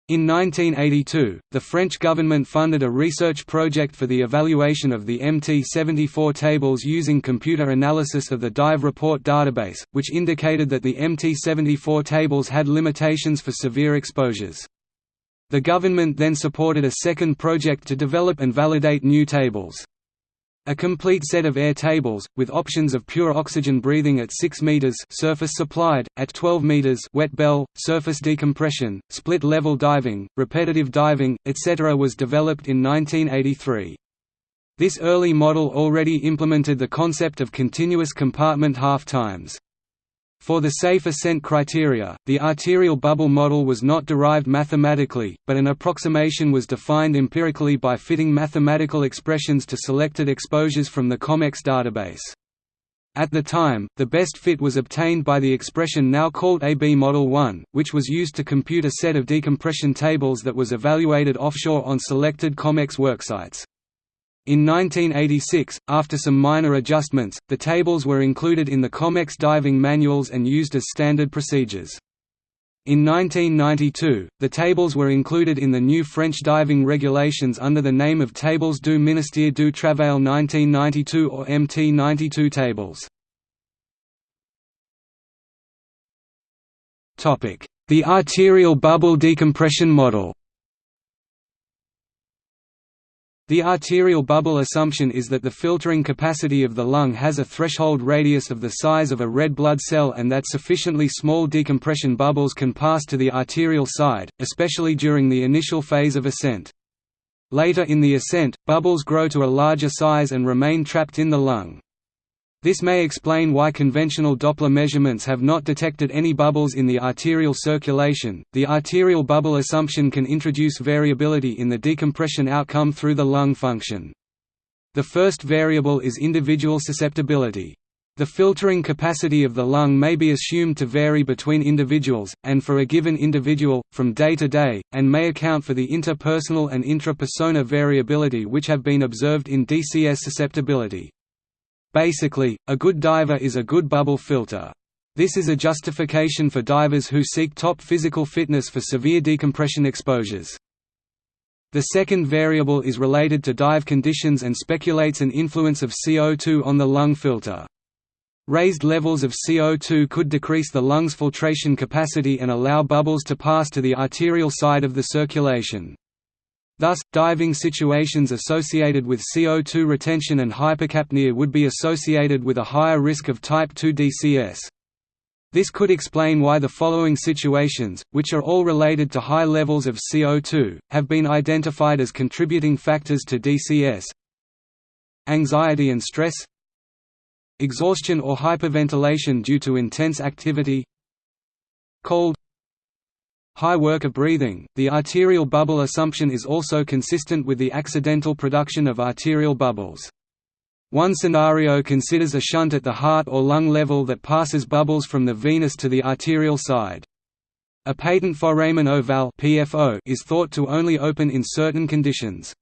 In 1982, the French government funded a research project for the evaluation of the MT-74 tables using computer analysis of the dive report database, which indicated that the MT-74 tables had limitations for severe exposures. The government then supported a second project to develop and validate new tables. A complete set of air tables, with options of pure oxygen breathing at 6 meters surface supplied, at 12 meters wet bell, surface decompression, split level diving, repetitive diving, etc. was developed in 1983. This early model already implemented the concept of continuous compartment half-times. For the safe ascent criteria, the arterial bubble model was not derived mathematically, but an approximation was defined empirically by fitting mathematical expressions to selected exposures from the COMEX database. At the time, the best fit was obtained by the expression now called AB Model 1, which was used to compute a set of decompression tables that was evaluated offshore on selected COMEX worksites. In 1986, after some minor adjustments, the tables were included in the COMEX diving manuals and used as standard procedures. In 1992, the tables were included in the new French diving regulations under the name of Tables du Ministère du Travail 1992 or MT92 tables. The arterial bubble decompression model The arterial bubble assumption is that the filtering capacity of the lung has a threshold radius of the size of a red blood cell and that sufficiently small decompression bubbles can pass to the arterial side, especially during the initial phase of ascent. Later in the ascent, bubbles grow to a larger size and remain trapped in the lung. This may explain why conventional Doppler measurements have not detected any bubbles in the arterial circulation. The arterial bubble assumption can introduce variability in the decompression outcome through the lung function. The first variable is individual susceptibility. The filtering capacity of the lung may be assumed to vary between individuals, and for a given individual, from day to day, and may account for the interpersonal and intra-persona variability which have been observed in DCS susceptibility. Basically, a good diver is a good bubble filter. This is a justification for divers who seek top physical fitness for severe decompression exposures. The second variable is related to dive conditions and speculates an influence of CO2 on the lung filter. Raised levels of CO2 could decrease the lung's filtration capacity and allow bubbles to pass to the arterial side of the circulation. Thus, diving situations associated with CO2 retention and hypercapnia would be associated with a higher risk of type 2 DCS. This could explain why the following situations, which are all related to high levels of CO2, have been identified as contributing factors to DCS. Anxiety and stress Exhaustion or hyperventilation due to intense activity Cold High work of breathing. The arterial bubble assumption is also consistent with the accidental production of arterial bubbles. One scenario considers a shunt at the heart or lung level that passes bubbles from the venous to the arterial side. A patent foramen ovale (PFO) is thought to only open in certain conditions.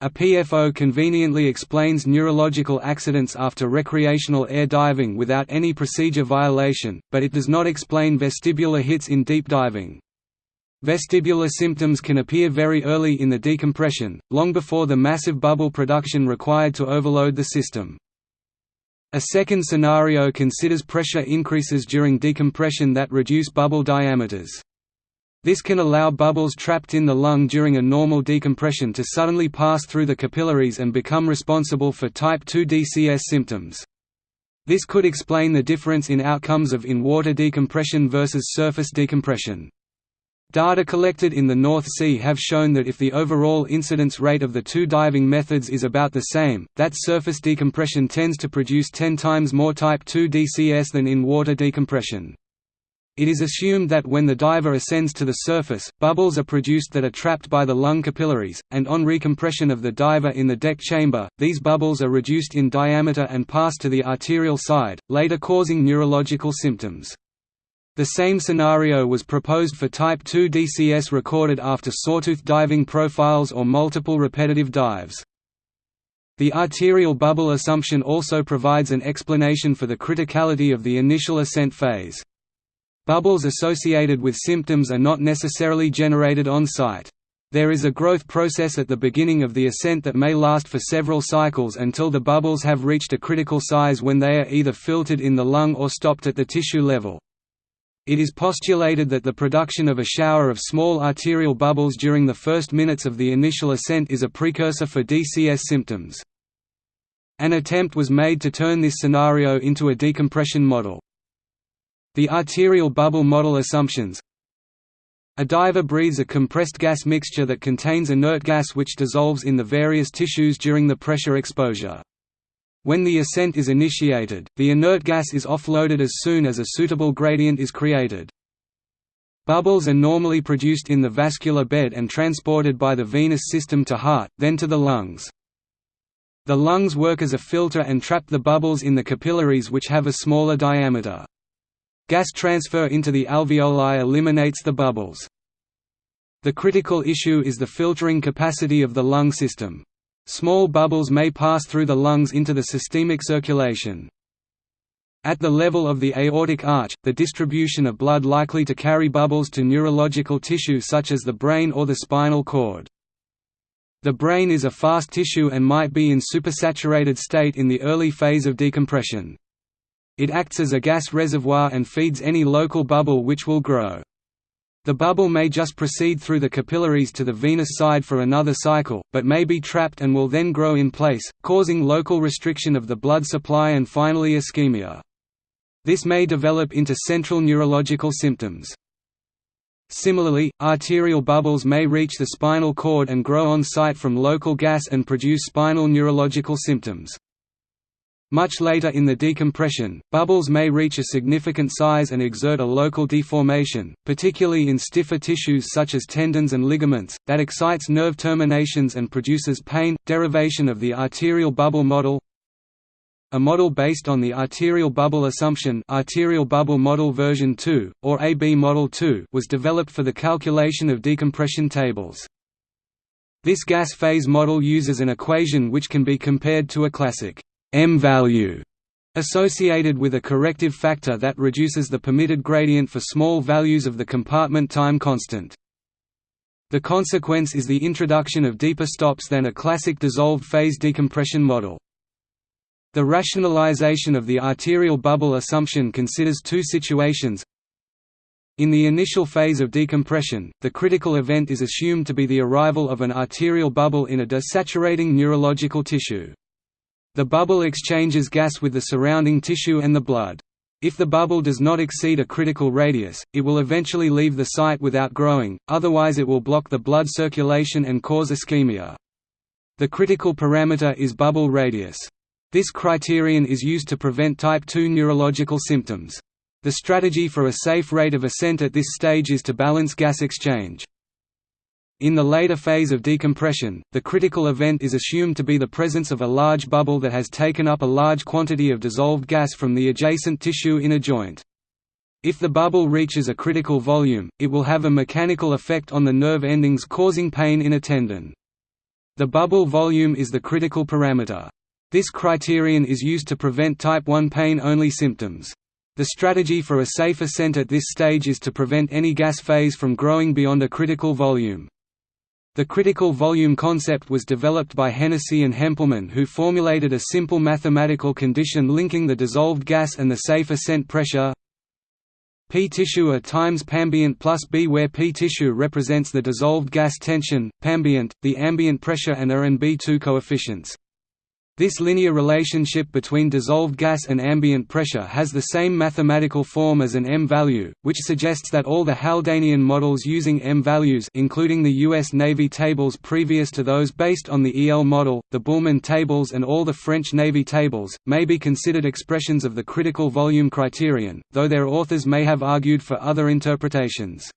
A PFO conveniently explains neurological accidents after recreational air diving without any procedure violation, but it does not explain vestibular hits in deep diving. Vestibular symptoms can appear very early in the decompression, long before the massive bubble production required to overload the system. A second scenario considers pressure increases during decompression that reduce bubble diameters. This can allow bubbles trapped in the lung during a normal decompression to suddenly pass through the capillaries and become responsible for type 2 DCS symptoms. This could explain the difference in outcomes of in-water decompression versus surface decompression. Data collected in the North Sea have shown that if the overall incidence rate of the two diving methods is about the same, that surface decompression tends to produce 10 times more type 2 DCS than in-water decompression. It is assumed that when the diver ascends to the surface, bubbles are produced that are trapped by the lung capillaries, and on recompression of the diver in the deck chamber, these bubbles are reduced in diameter and pass to the arterial side, later causing neurological symptoms. The same scenario was proposed for type 2 DCS recorded after sawtooth diving profiles or multiple repetitive dives. The arterial bubble assumption also provides an explanation for the criticality of the initial ascent phase. Bubbles associated with symptoms are not necessarily generated on site. There is a growth process at the beginning of the ascent that may last for several cycles until the bubbles have reached a critical size when they are either filtered in the lung or stopped at the tissue level. It is postulated that the production of a shower of small arterial bubbles during the first minutes of the initial ascent is a precursor for DCS symptoms. An attempt was made to turn this scenario into a decompression model. The arterial bubble model assumptions A diver breathes a compressed gas mixture that contains inert gas which dissolves in the various tissues during the pressure exposure. When the ascent is initiated, the inert gas is offloaded as soon as a suitable gradient is created. Bubbles are normally produced in the vascular bed and transported by the venous system to heart, then to the lungs. The lungs work as a filter and trap the bubbles in the capillaries which have a smaller diameter. Gas transfer into the alveoli eliminates the bubbles. The critical issue is the filtering capacity of the lung system. Small bubbles may pass through the lungs into the systemic circulation. At the level of the aortic arch, the distribution of blood likely to carry bubbles to neurological tissue such as the brain or the spinal cord. The brain is a fast tissue and might be in supersaturated state in the early phase of decompression. It acts as a gas reservoir and feeds any local bubble which will grow. The bubble may just proceed through the capillaries to the venous side for another cycle, but may be trapped and will then grow in place, causing local restriction of the blood supply and finally ischemia. This may develop into central neurological symptoms. Similarly, arterial bubbles may reach the spinal cord and grow on site from local gas and produce spinal neurological symptoms. Much later in the decompression, bubbles may reach a significant size and exert a local deformation, particularly in stiffer tissues such as tendons and ligaments, that excites nerve terminations and produces pain. Derivation of the arterial bubble model a model based on the arterial bubble assumption arterial bubble model version 2, or AB model 2 was developed for the calculation of decompression tables. This gas phase model uses an equation which can be compared to a classic m value associated with a corrective factor that reduces the permitted gradient for small values of the compartment time constant. The consequence is the introduction of deeper stops than a classic dissolved phase decompression model. The rationalization of the arterial bubble assumption considers two situations in the initial phase of decompression, the critical event is assumed to be the arrival of an arterial bubble in a desaturating neurological tissue. The bubble exchanges gas with the surrounding tissue and the blood. If the bubble does not exceed a critical radius, it will eventually leave the site without growing, otherwise it will block the blood circulation and cause ischemia. The critical parameter is bubble radius. This criterion is used to prevent type 2 neurological symptoms. The strategy for a safe rate of ascent at this stage is to balance gas exchange. In the later phase of decompression, the critical event is assumed to be the presence of a large bubble that has taken up a large quantity of dissolved gas from the adjacent tissue in a joint. If the bubble reaches a critical volume, it will have a mechanical effect on the nerve endings causing pain in a tendon. The bubble volume is the critical parameter. This criterion is used to prevent type 1 pain-only symptoms. The strategy for a safe ascent at this stage is to prevent any gas phase from growing beyond a critical volume. The critical volume concept was developed by Hennessy and Hempleman who formulated a simple mathematical condition linking the dissolved gas and the safe ascent pressure P tissue A times pambient plus B where P tissue represents the dissolved gas tension, pambient, the ambient pressure and A and B2 coefficients. This linear relationship between dissolved gas and ambient pressure has the same mathematical form as an M-value, which suggests that all the Haldanian models using M-values including the U.S. Navy tables previous to those based on the EL model, the Bühlmann tables and all the French Navy tables, may be considered expressions of the critical volume criterion, though their authors may have argued for other interpretations.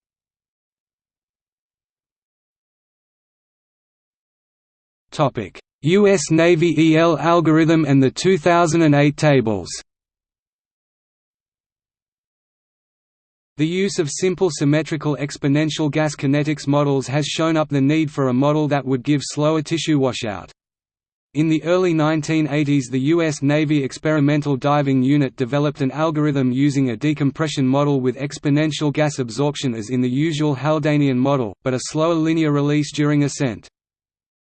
Topic U.S. Navy EL algorithm and the 2008 tables The use of simple symmetrical exponential gas kinetics models has shown up the need for a model that would give slower tissue washout. In the early 1980s the U.S. Navy Experimental Diving Unit developed an algorithm using a decompression model with exponential gas absorption as in the usual Haldanian model, but a slower linear release during ascent.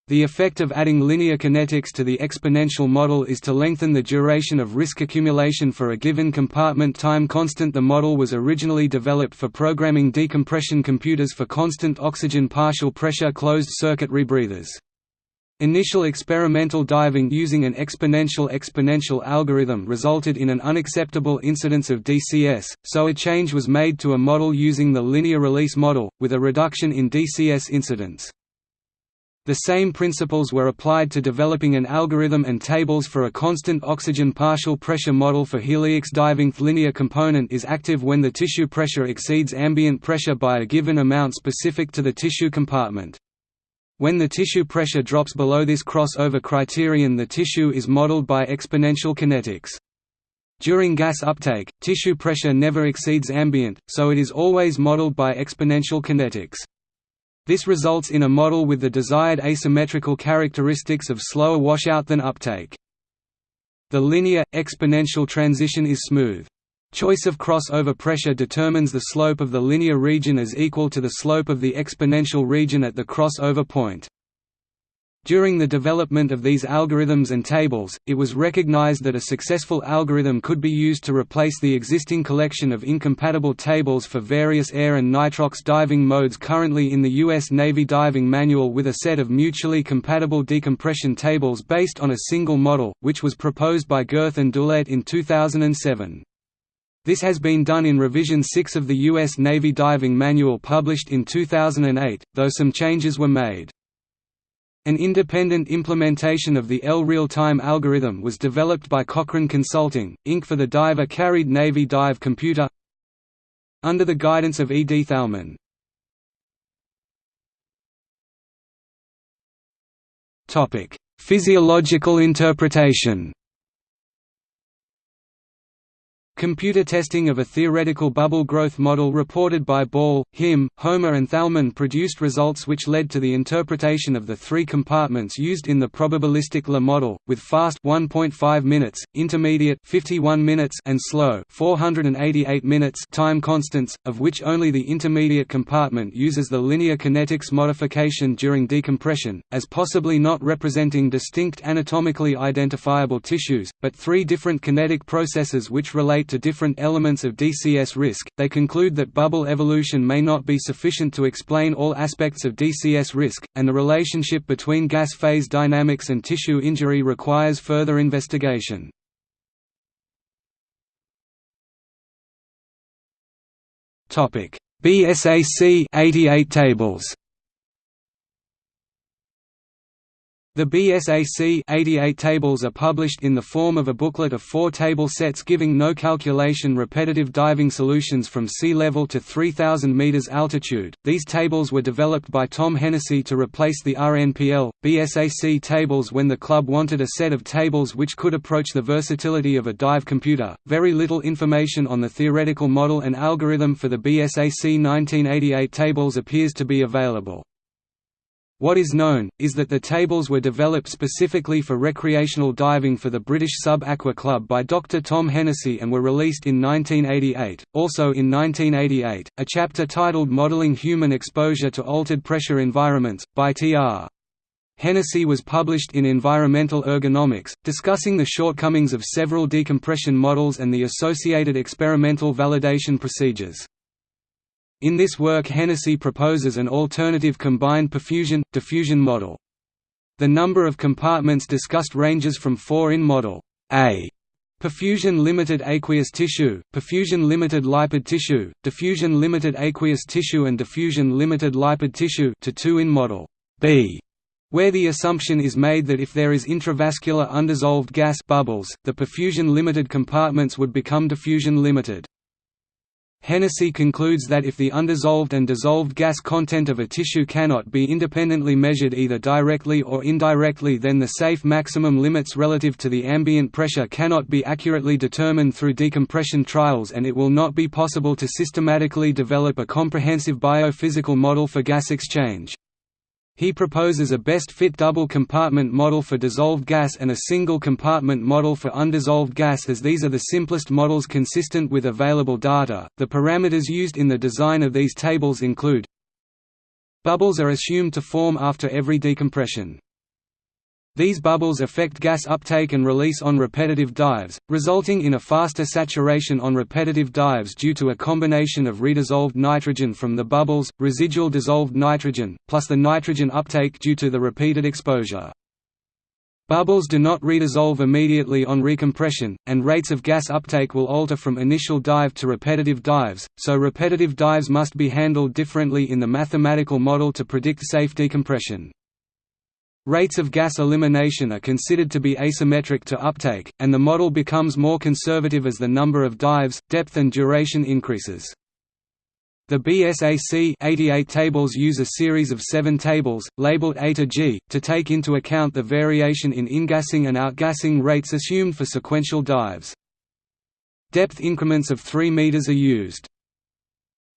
The effect of adding linear kinetics to the exponential model is to lengthen the duration of risk accumulation for a given compartment time constant The model was originally developed for programming decompression computers for constant oxygen partial pressure closed-circuit rebreathers. Initial experimental diving using an exponential exponential algorithm resulted in an unacceptable incidence of DCS, so a change was made to a model using the linear release model, with a reduction in DCS incidence. The same principles were applied to developing an algorithm and tables for a constant oxygen partial pressure model for heliox diving. Linear component is active when the tissue pressure exceeds ambient pressure by a given amount specific to the tissue compartment. When the tissue pressure drops below this crossover criterion the tissue is modeled by exponential kinetics. During gas uptake, tissue pressure never exceeds ambient, so it is always modeled by exponential kinetics. This results in a model with the desired asymmetrical characteristics of slower washout than uptake. The linear, exponential transition is smooth. Choice of crossover pressure determines the slope of the linear region as equal to the slope of the exponential region at the crossover point. During the development of these algorithms and tables, it was recognized that a successful algorithm could be used to replace the existing collection of incompatible tables for various air and nitrox diving modes currently in the U.S. Navy Diving Manual with a set of mutually compatible decompression tables based on a single model, which was proposed by Gerth and Doolette in 2007. This has been done in Revision 6 of the U.S. Navy Diving Manual published in 2008, though some changes were made. An independent implementation of the EL real-time algorithm was developed by Cochran Consulting, Inc. for the diver-carried Navy dive computer under the guidance of E. D. Thalmann. Physiological interpretation Computer testing of a theoretical bubble growth model reported by Ball, Himm, Homer and Thalmann produced results which led to the interpretation of the three compartments used in the probabilistic LA model, with fast 1.5 minutes, intermediate 51 minutes and slow 488 minutes time constants, of which only the intermediate compartment uses the linear kinetics modification during decompression, as possibly not representing distinct anatomically identifiable tissues, but three different kinetic processes which relate to different elements of DCS risk, they conclude that bubble evolution may not be sufficient to explain all aspects of DCS risk, and the relationship between gas phase dynamics and tissue injury requires further investigation. BSAC 88 tables The BSAC 88 tables are published in the form of a booklet of four table sets giving no calculation repetitive diving solutions from sea level to 3,000 meters altitude. These tables were developed by Tom Hennessy to replace the RNPL, BSAC tables when the club wanted a set of tables which could approach the versatility of a dive computer. Very little information on the theoretical model and algorithm for the BSAC 1988 tables appears to be available. What is known, is that the tables were developed specifically for recreational diving for the British Sub-Aqua Club by Dr. Tom Hennessy and were released in 1988. Also in 1988, a chapter titled Modelling Human Exposure to Altered Pressure Environments, by T.R. Hennessy was published in Environmental Ergonomics, discussing the shortcomings of several decompression models and the associated experimental validation procedures. In this work Hennessy proposes an alternative combined perfusion-diffusion model. The number of compartments discussed ranges from four in Model A perfusion-limited aqueous tissue, perfusion-limited lipid tissue, diffusion-limited aqueous tissue and diffusion-limited lipid tissue to two in Model B, where the assumption is made that if there is intravascular undissolved gas bubbles, the perfusion-limited compartments would become diffusion-limited. Hennessy concludes that if the undissolved and dissolved gas content of a tissue cannot be independently measured either directly or indirectly then the safe maximum limits relative to the ambient pressure cannot be accurately determined through decompression trials and it will not be possible to systematically develop a comprehensive biophysical model for gas exchange. He proposes a best-fit double-compartment model for dissolved gas and a single-compartment model for undissolved gas as these are the simplest models consistent with available data. The parameters used in the design of these tables include Bubbles are assumed to form after every decompression. These bubbles affect gas uptake and release on repetitive dives, resulting in a faster saturation on repetitive dives due to a combination of redissolved nitrogen from the bubbles, residual dissolved nitrogen, plus the nitrogen uptake due to the repeated exposure. Bubbles do not redissolve immediately on recompression, and rates of gas uptake will alter from initial dive to repetitive dives, so repetitive dives must be handled differently in the mathematical model to predict safe decompression. Rates of gas elimination are considered to be asymmetric to uptake, and the model becomes more conservative as the number of dives, depth and duration increases. The BSAC 88 tables use a series of seven tables, labeled A to G, to take into account the variation in ingassing and outgassing rates assumed for sequential dives. Depth increments of 3 meters are used.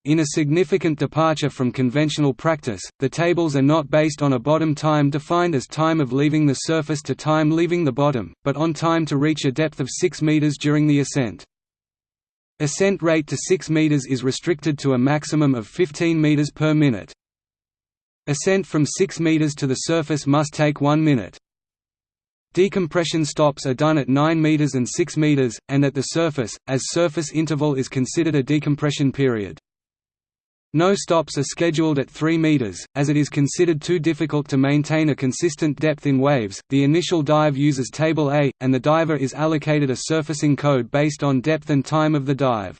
In a significant departure from conventional practice, the tables are not based on a bottom time defined as time of leaving the surface to time leaving the bottom, but on time to reach a depth of 6 meters during the ascent. Ascent rate to 6 meters is restricted to a maximum of 15 meters per minute. Ascent from 6 meters to the surface must take 1 minute. Decompression stops are done at 9 meters and 6 meters, and at the surface, as surface interval is considered a decompression period. No stops are scheduled at 3 meters, as it is considered too difficult to maintain a consistent depth in waves. The initial dive uses Table A, and the diver is allocated a surfacing code based on depth and time of the dive.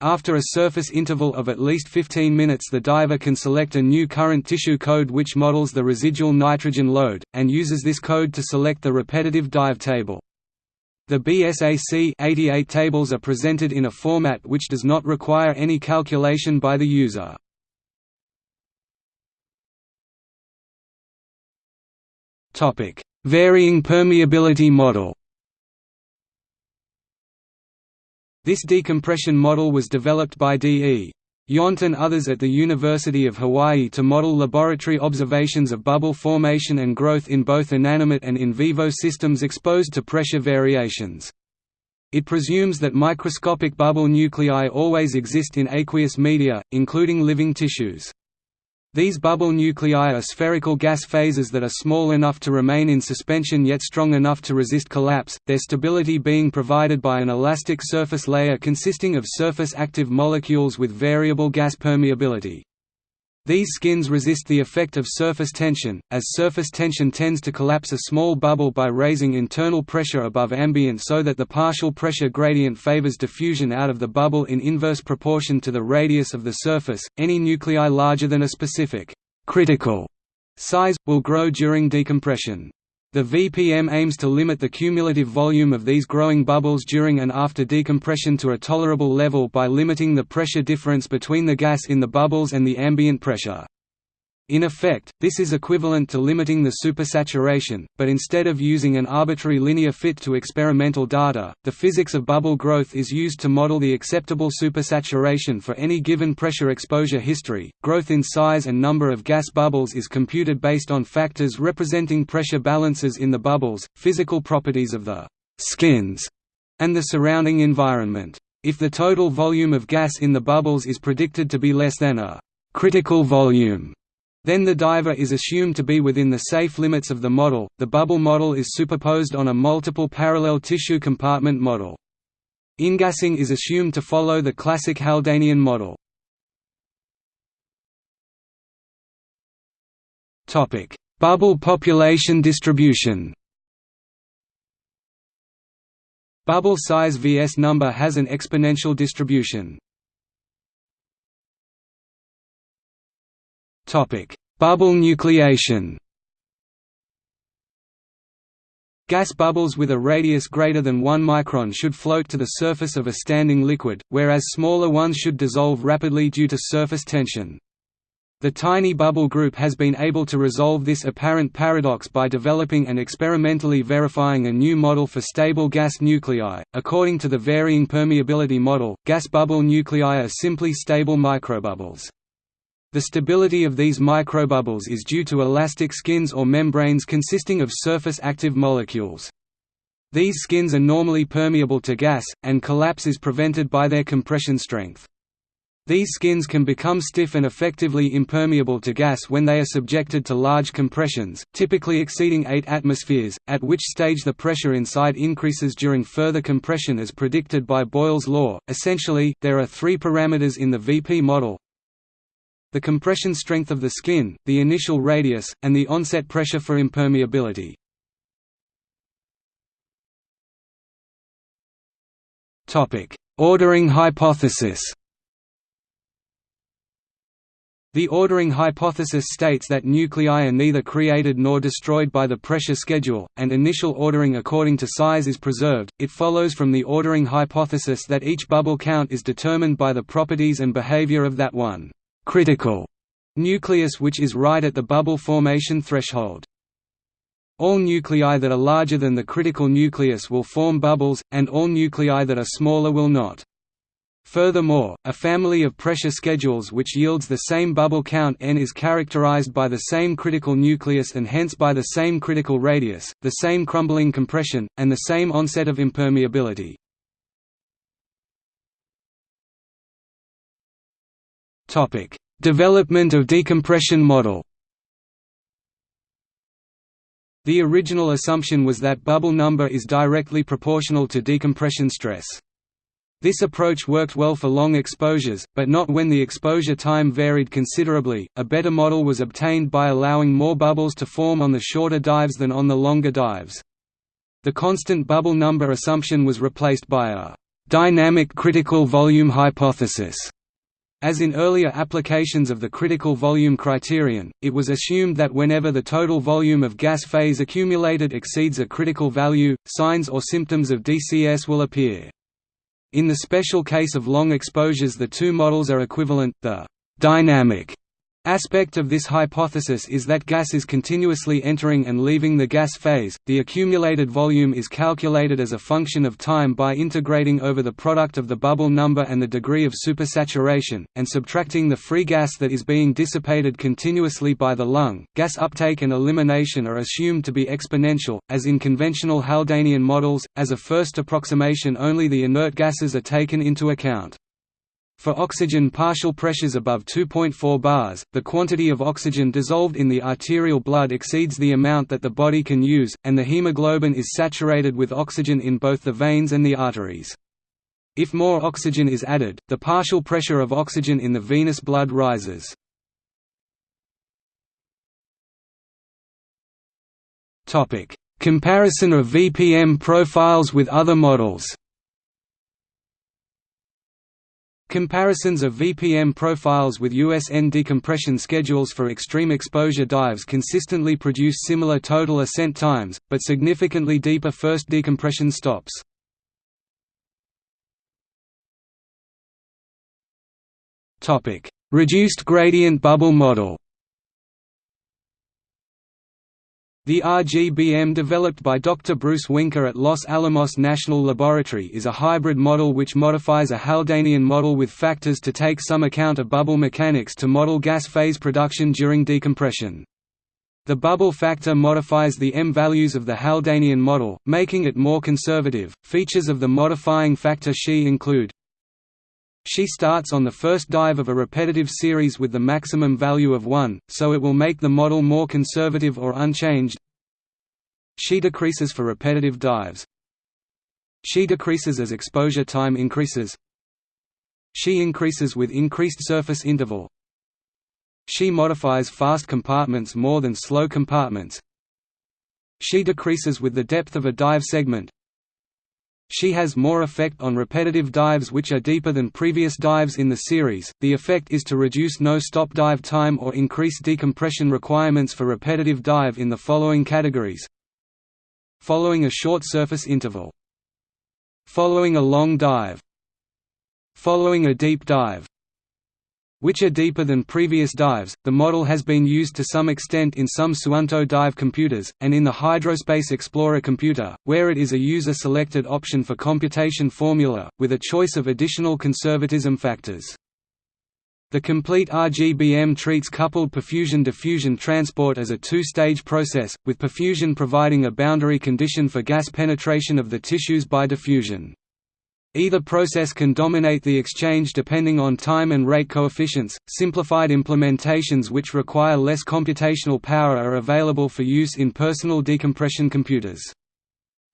After a surface interval of at least 15 minutes the diver can select a new current tissue code which models the residual nitrogen load, and uses this code to select the repetitive dive table. The BSAC 88 tables are presented in a format which does not require any calculation by the user. Topic: Varying permeability model This decompression model was developed by D.E. Yount and others at the University of Hawaii to model laboratory observations of bubble formation and growth in both inanimate and in vivo systems exposed to pressure variations. It presumes that microscopic bubble nuclei always exist in aqueous media, including living tissues. These bubble nuclei are spherical gas phases that are small enough to remain in suspension yet strong enough to resist collapse, their stability being provided by an elastic surface layer consisting of surface active molecules with variable gas permeability. These skins resist the effect of surface tension, as surface tension tends to collapse a small bubble by raising internal pressure above ambient so that the partial pressure gradient favors diffusion out of the bubble in inverse proportion to the radius of the surface. Any nuclei larger than a specific critical size will grow during decompression. The VPM aims to limit the cumulative volume of these growing bubbles during and after decompression to a tolerable level by limiting the pressure difference between the gas in the bubbles and the ambient pressure. In effect, this is equivalent to limiting the supersaturation, but instead of using an arbitrary linear fit to experimental data, the physics of bubble growth is used to model the acceptable supersaturation for any given pressure exposure history. Growth in size and number of gas bubbles is computed based on factors representing pressure balances in the bubbles, physical properties of the skins, and the surrounding environment. If the total volume of gas in the bubbles is predicted to be less than a critical volume, then the diver is assumed to be within the safe limits of the model. The bubble model is superposed on a multiple parallel tissue compartment model. Ingassing is assumed to follow the classic Haldanian model. Topic: Bubble population distribution. Bubble size vs number has an exponential distribution. Bubble nucleation. Gas bubbles with a radius greater than 1 micron should float to the surface of a standing liquid, whereas smaller ones should dissolve rapidly due to surface tension. The tiny bubble group has been able to resolve this apparent paradox by developing and experimentally verifying a new model for stable gas nuclei. According to the varying permeability model, gas bubble nuclei are simply stable microbubbles. The stability of these microbubbles is due to elastic skins or membranes consisting of surface-active molecules. These skins are normally permeable to gas, and collapse is prevented by their compression strength. These skins can become stiff and effectively impermeable to gas when they are subjected to large compressions, typically exceeding 8 atmospheres, at which stage the pressure inside increases during further compression as predicted by Boyle's law. Essentially, there are three parameters in the VP model the compression strength of the skin, the initial radius, and the onset pressure for impermeability. Ordering hypothesis The ordering hypothesis states that nuclei are neither created nor destroyed by the pressure schedule, and initial ordering according to size is preserved. It follows from the ordering hypothesis that each bubble count is determined by the properties and behavior of that one critical nucleus which is right at the bubble formation threshold. All nuclei that are larger than the critical nucleus will form bubbles, and all nuclei that are smaller will not. Furthermore, a family of pressure schedules which yields the same bubble count n is characterized by the same critical nucleus and hence by the same critical radius, the same crumbling compression, and the same onset of impermeability. Topic: Development of decompression model. The original assumption was that bubble number is directly proportional to decompression stress. This approach worked well for long exposures, but not when the exposure time varied considerably. A better model was obtained by allowing more bubbles to form on the shorter dives than on the longer dives. The constant bubble number assumption was replaced by a dynamic critical volume hypothesis. As in earlier applications of the critical volume criterion, it was assumed that whenever the total volume of gas phase accumulated exceeds a critical value, signs or symptoms of DCS will appear. In the special case of long exposures the two models are equivalent, the «dynamic» aspect of this hypothesis is that gas is continuously entering and leaving the gas phase. The accumulated volume is calculated as a function of time by integrating over the product of the bubble number and the degree of supersaturation, and subtracting the free gas that is being dissipated continuously by the lung. Gas uptake and elimination are assumed to be exponential, as in conventional Haldanian models. As a first approximation, only the inert gases are taken into account. For oxygen partial pressures above 2.4 bars, the quantity of oxygen dissolved in the arterial blood exceeds the amount that the body can use, and the hemoglobin is saturated with oxygen in both the veins and the arteries. If more oxygen is added, the partial pressure of oxygen in the venous blood rises. Comparison of VPM profiles with other models Comparisons of VPM profiles with USN decompression schedules for extreme exposure dives consistently produce similar total ascent times, but significantly deeper first decompression stops. Reduced gradient bubble model The RGBM developed by Dr. Bruce Wienke at Los Alamos National Laboratory is a hybrid model which modifies a Haldanian model with factors to take some account of bubble mechanics to model gas phase production during decompression. The bubble factor modifies the M values of the Haldanian model, making it more conservative. Features of the modifying factor Xi include Xi starts on the first dive of a repetitive series with the maximum value of 1, so it will make the model more conservative or unchanged. Xi decreases for repetitive dives. Xi decreases as exposure time increases. Xi increases with increased surface interval. Xi modifies fast compartments more than slow compartments. Xi decreases with the depth of a dive segment. Xi has more effect on repetitive dives which are deeper than previous dives in the series. The effect is to reduce no-stop dive time or increase decompression requirements for repetitive dive in the following categories. Following a short surface interval. Following a long dive. Following a deep dive which are deeper than previous dives. The model has been used to some extent in some Suunto dive computers, and in the Hydrospace Explorer computer, where it is a user-selected option for computation formula, with a choice of additional conservatism factors. The complete RGBM treats coupled perfusion-diffusion transport as a two-stage process, with perfusion providing a boundary condition for gas penetration of the tissues by diffusion. Either process can dominate the exchange depending on time and rate coefficients. Simplified implementations which require less computational power are available for use in personal decompression computers.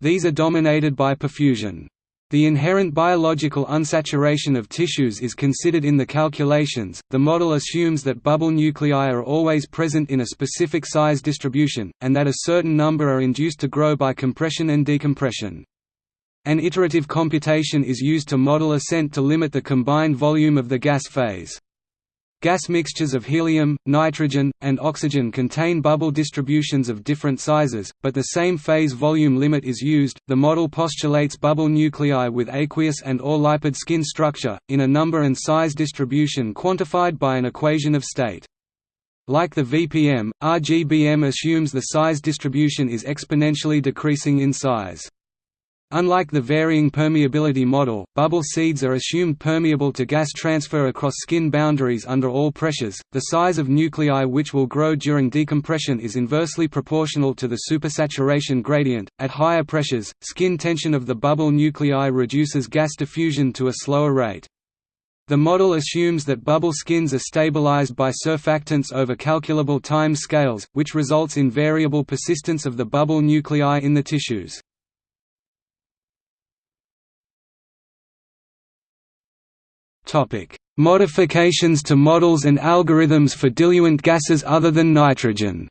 These are dominated by perfusion. The inherent biological unsaturation of tissues is considered in the calculations. The model assumes that bubble nuclei are always present in a specific size distribution, and that a certain number are induced to grow by compression and decompression. An iterative computation is used to model ascent to limit the combined volume of the gas phase. Gas mixtures of helium, nitrogen, and oxygen contain bubble distributions of different sizes, but the same phase volume limit is used. The model postulates bubble nuclei with aqueous and or lipid skin structure, in a number and size distribution quantified by an equation of state. Like the VPM, RGBM assumes the size distribution is exponentially decreasing in size. Unlike the varying permeability model, bubble seeds are assumed permeable to gas transfer across skin boundaries under all pressures. The size of nuclei which will grow during decompression is inversely proportional to the supersaturation gradient. At higher pressures, skin tension of the bubble nuclei reduces gas diffusion to a slower rate. The model assumes that bubble skins are stabilized by surfactants over calculable time scales, which results in variable persistence of the bubble nuclei in the tissues. Modifications to models and algorithms for diluent gases other than nitrogen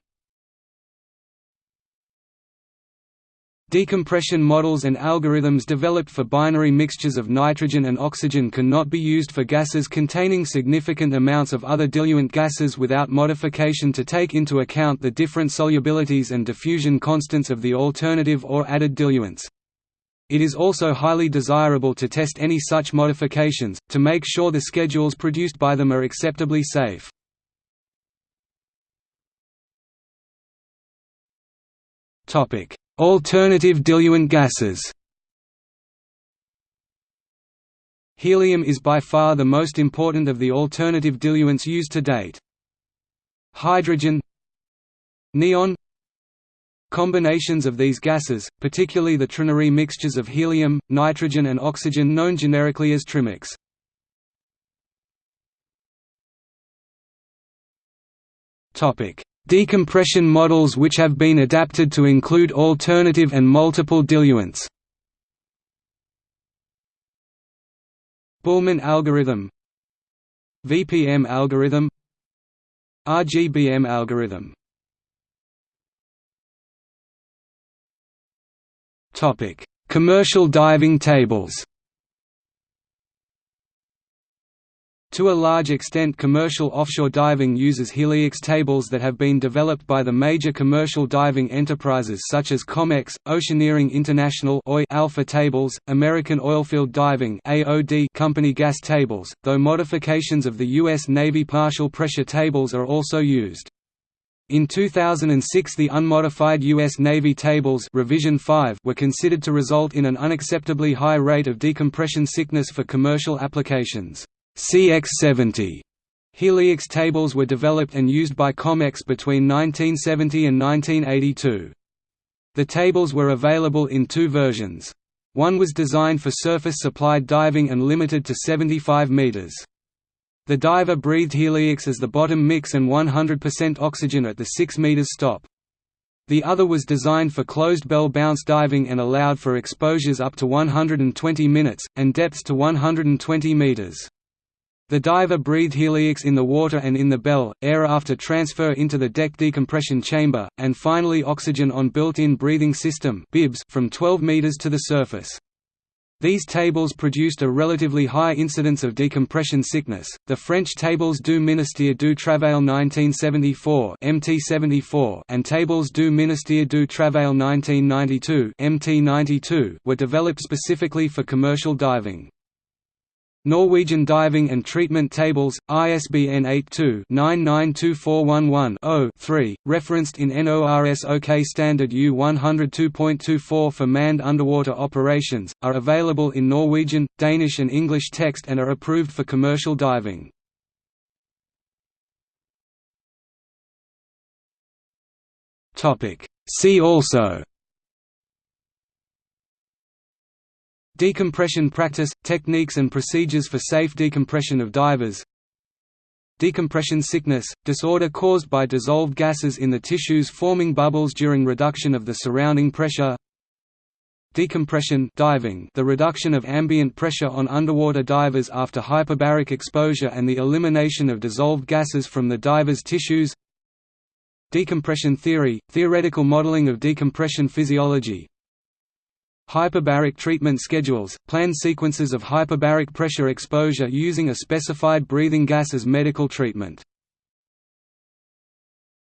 Decompression models and algorithms developed for binary mixtures of nitrogen and oxygen cannot be used for gases containing significant amounts of other diluent gases without modification to take into account the different solubilities and diffusion constants of the alternative or added diluents. It is also highly desirable to test any such modifications, to make sure the schedules produced by them are acceptably safe. Alternative diluent gases Helium is by far the most important of the alternative diluents used to date. Hydrogen Neon Combinations of these gases, particularly the trinary mixtures of helium, nitrogen and oxygen known generically as trimix. Decompression models which have been adapted to include alternative and multiple diluents. Bühlmann algorithm VPM algorithm RGBM algorithm Commercial diving tables To a large extent commercial offshore diving uses Heliox tables that have been developed by the major commercial diving enterprises such as COMEX, Oceaneering International Alpha tables, American Oilfield Diving company gas tables, though modifications of the U.S. Navy partial pressure tables are also used. In 2006 the unmodified U.S. Navy tables revision 5 were considered to result in an unacceptably high rate of decompression sickness for commercial applications. CX70 Heliox tables were developed and used by COMEX between 1970 and 1982. The tables were available in two versions. One was designed for surface-supplied diving and limited to 75 meters. The diver breathed Heliox as the bottom mix and 100% oxygen at the 6 meters stop. The other was designed for closed bell bounce diving and allowed for exposures up to 120 minutes, and depths to 120 meters. The diver breathed heliox in the water and in the bell, air after transfer into the deck decompression chamber, and finally oxygen on built-in breathing system from 12 meters to the surface. These tables produced a relatively high incidence of decompression sickness. The French tables du Ministère du Travail 1974 (MT74) and tables du Ministère du Travail 1992 (MT92) were developed specifically for commercial diving. Norwegian Diving and Treatment Tables, ISBN 82-992411-0-3, referenced in NORSOK Standard U 102.24 for manned underwater operations, are available in Norwegian, Danish and English text and are approved for commercial diving. See also Decompression practice – techniques and procedures for safe decompression of divers. Decompression sickness – disorder caused by dissolved gases in the tissues forming bubbles during reduction of the surrounding pressure. Decompression diving the reduction of ambient pressure on underwater divers after hyperbaric exposure and the elimination of dissolved gases from the diver's tissues. Decompression theory – theoretical modeling of decompression physiology Hyperbaric treatment schedules, planned sequences of hyperbaric pressure exposure using a specified breathing gas as medical treatment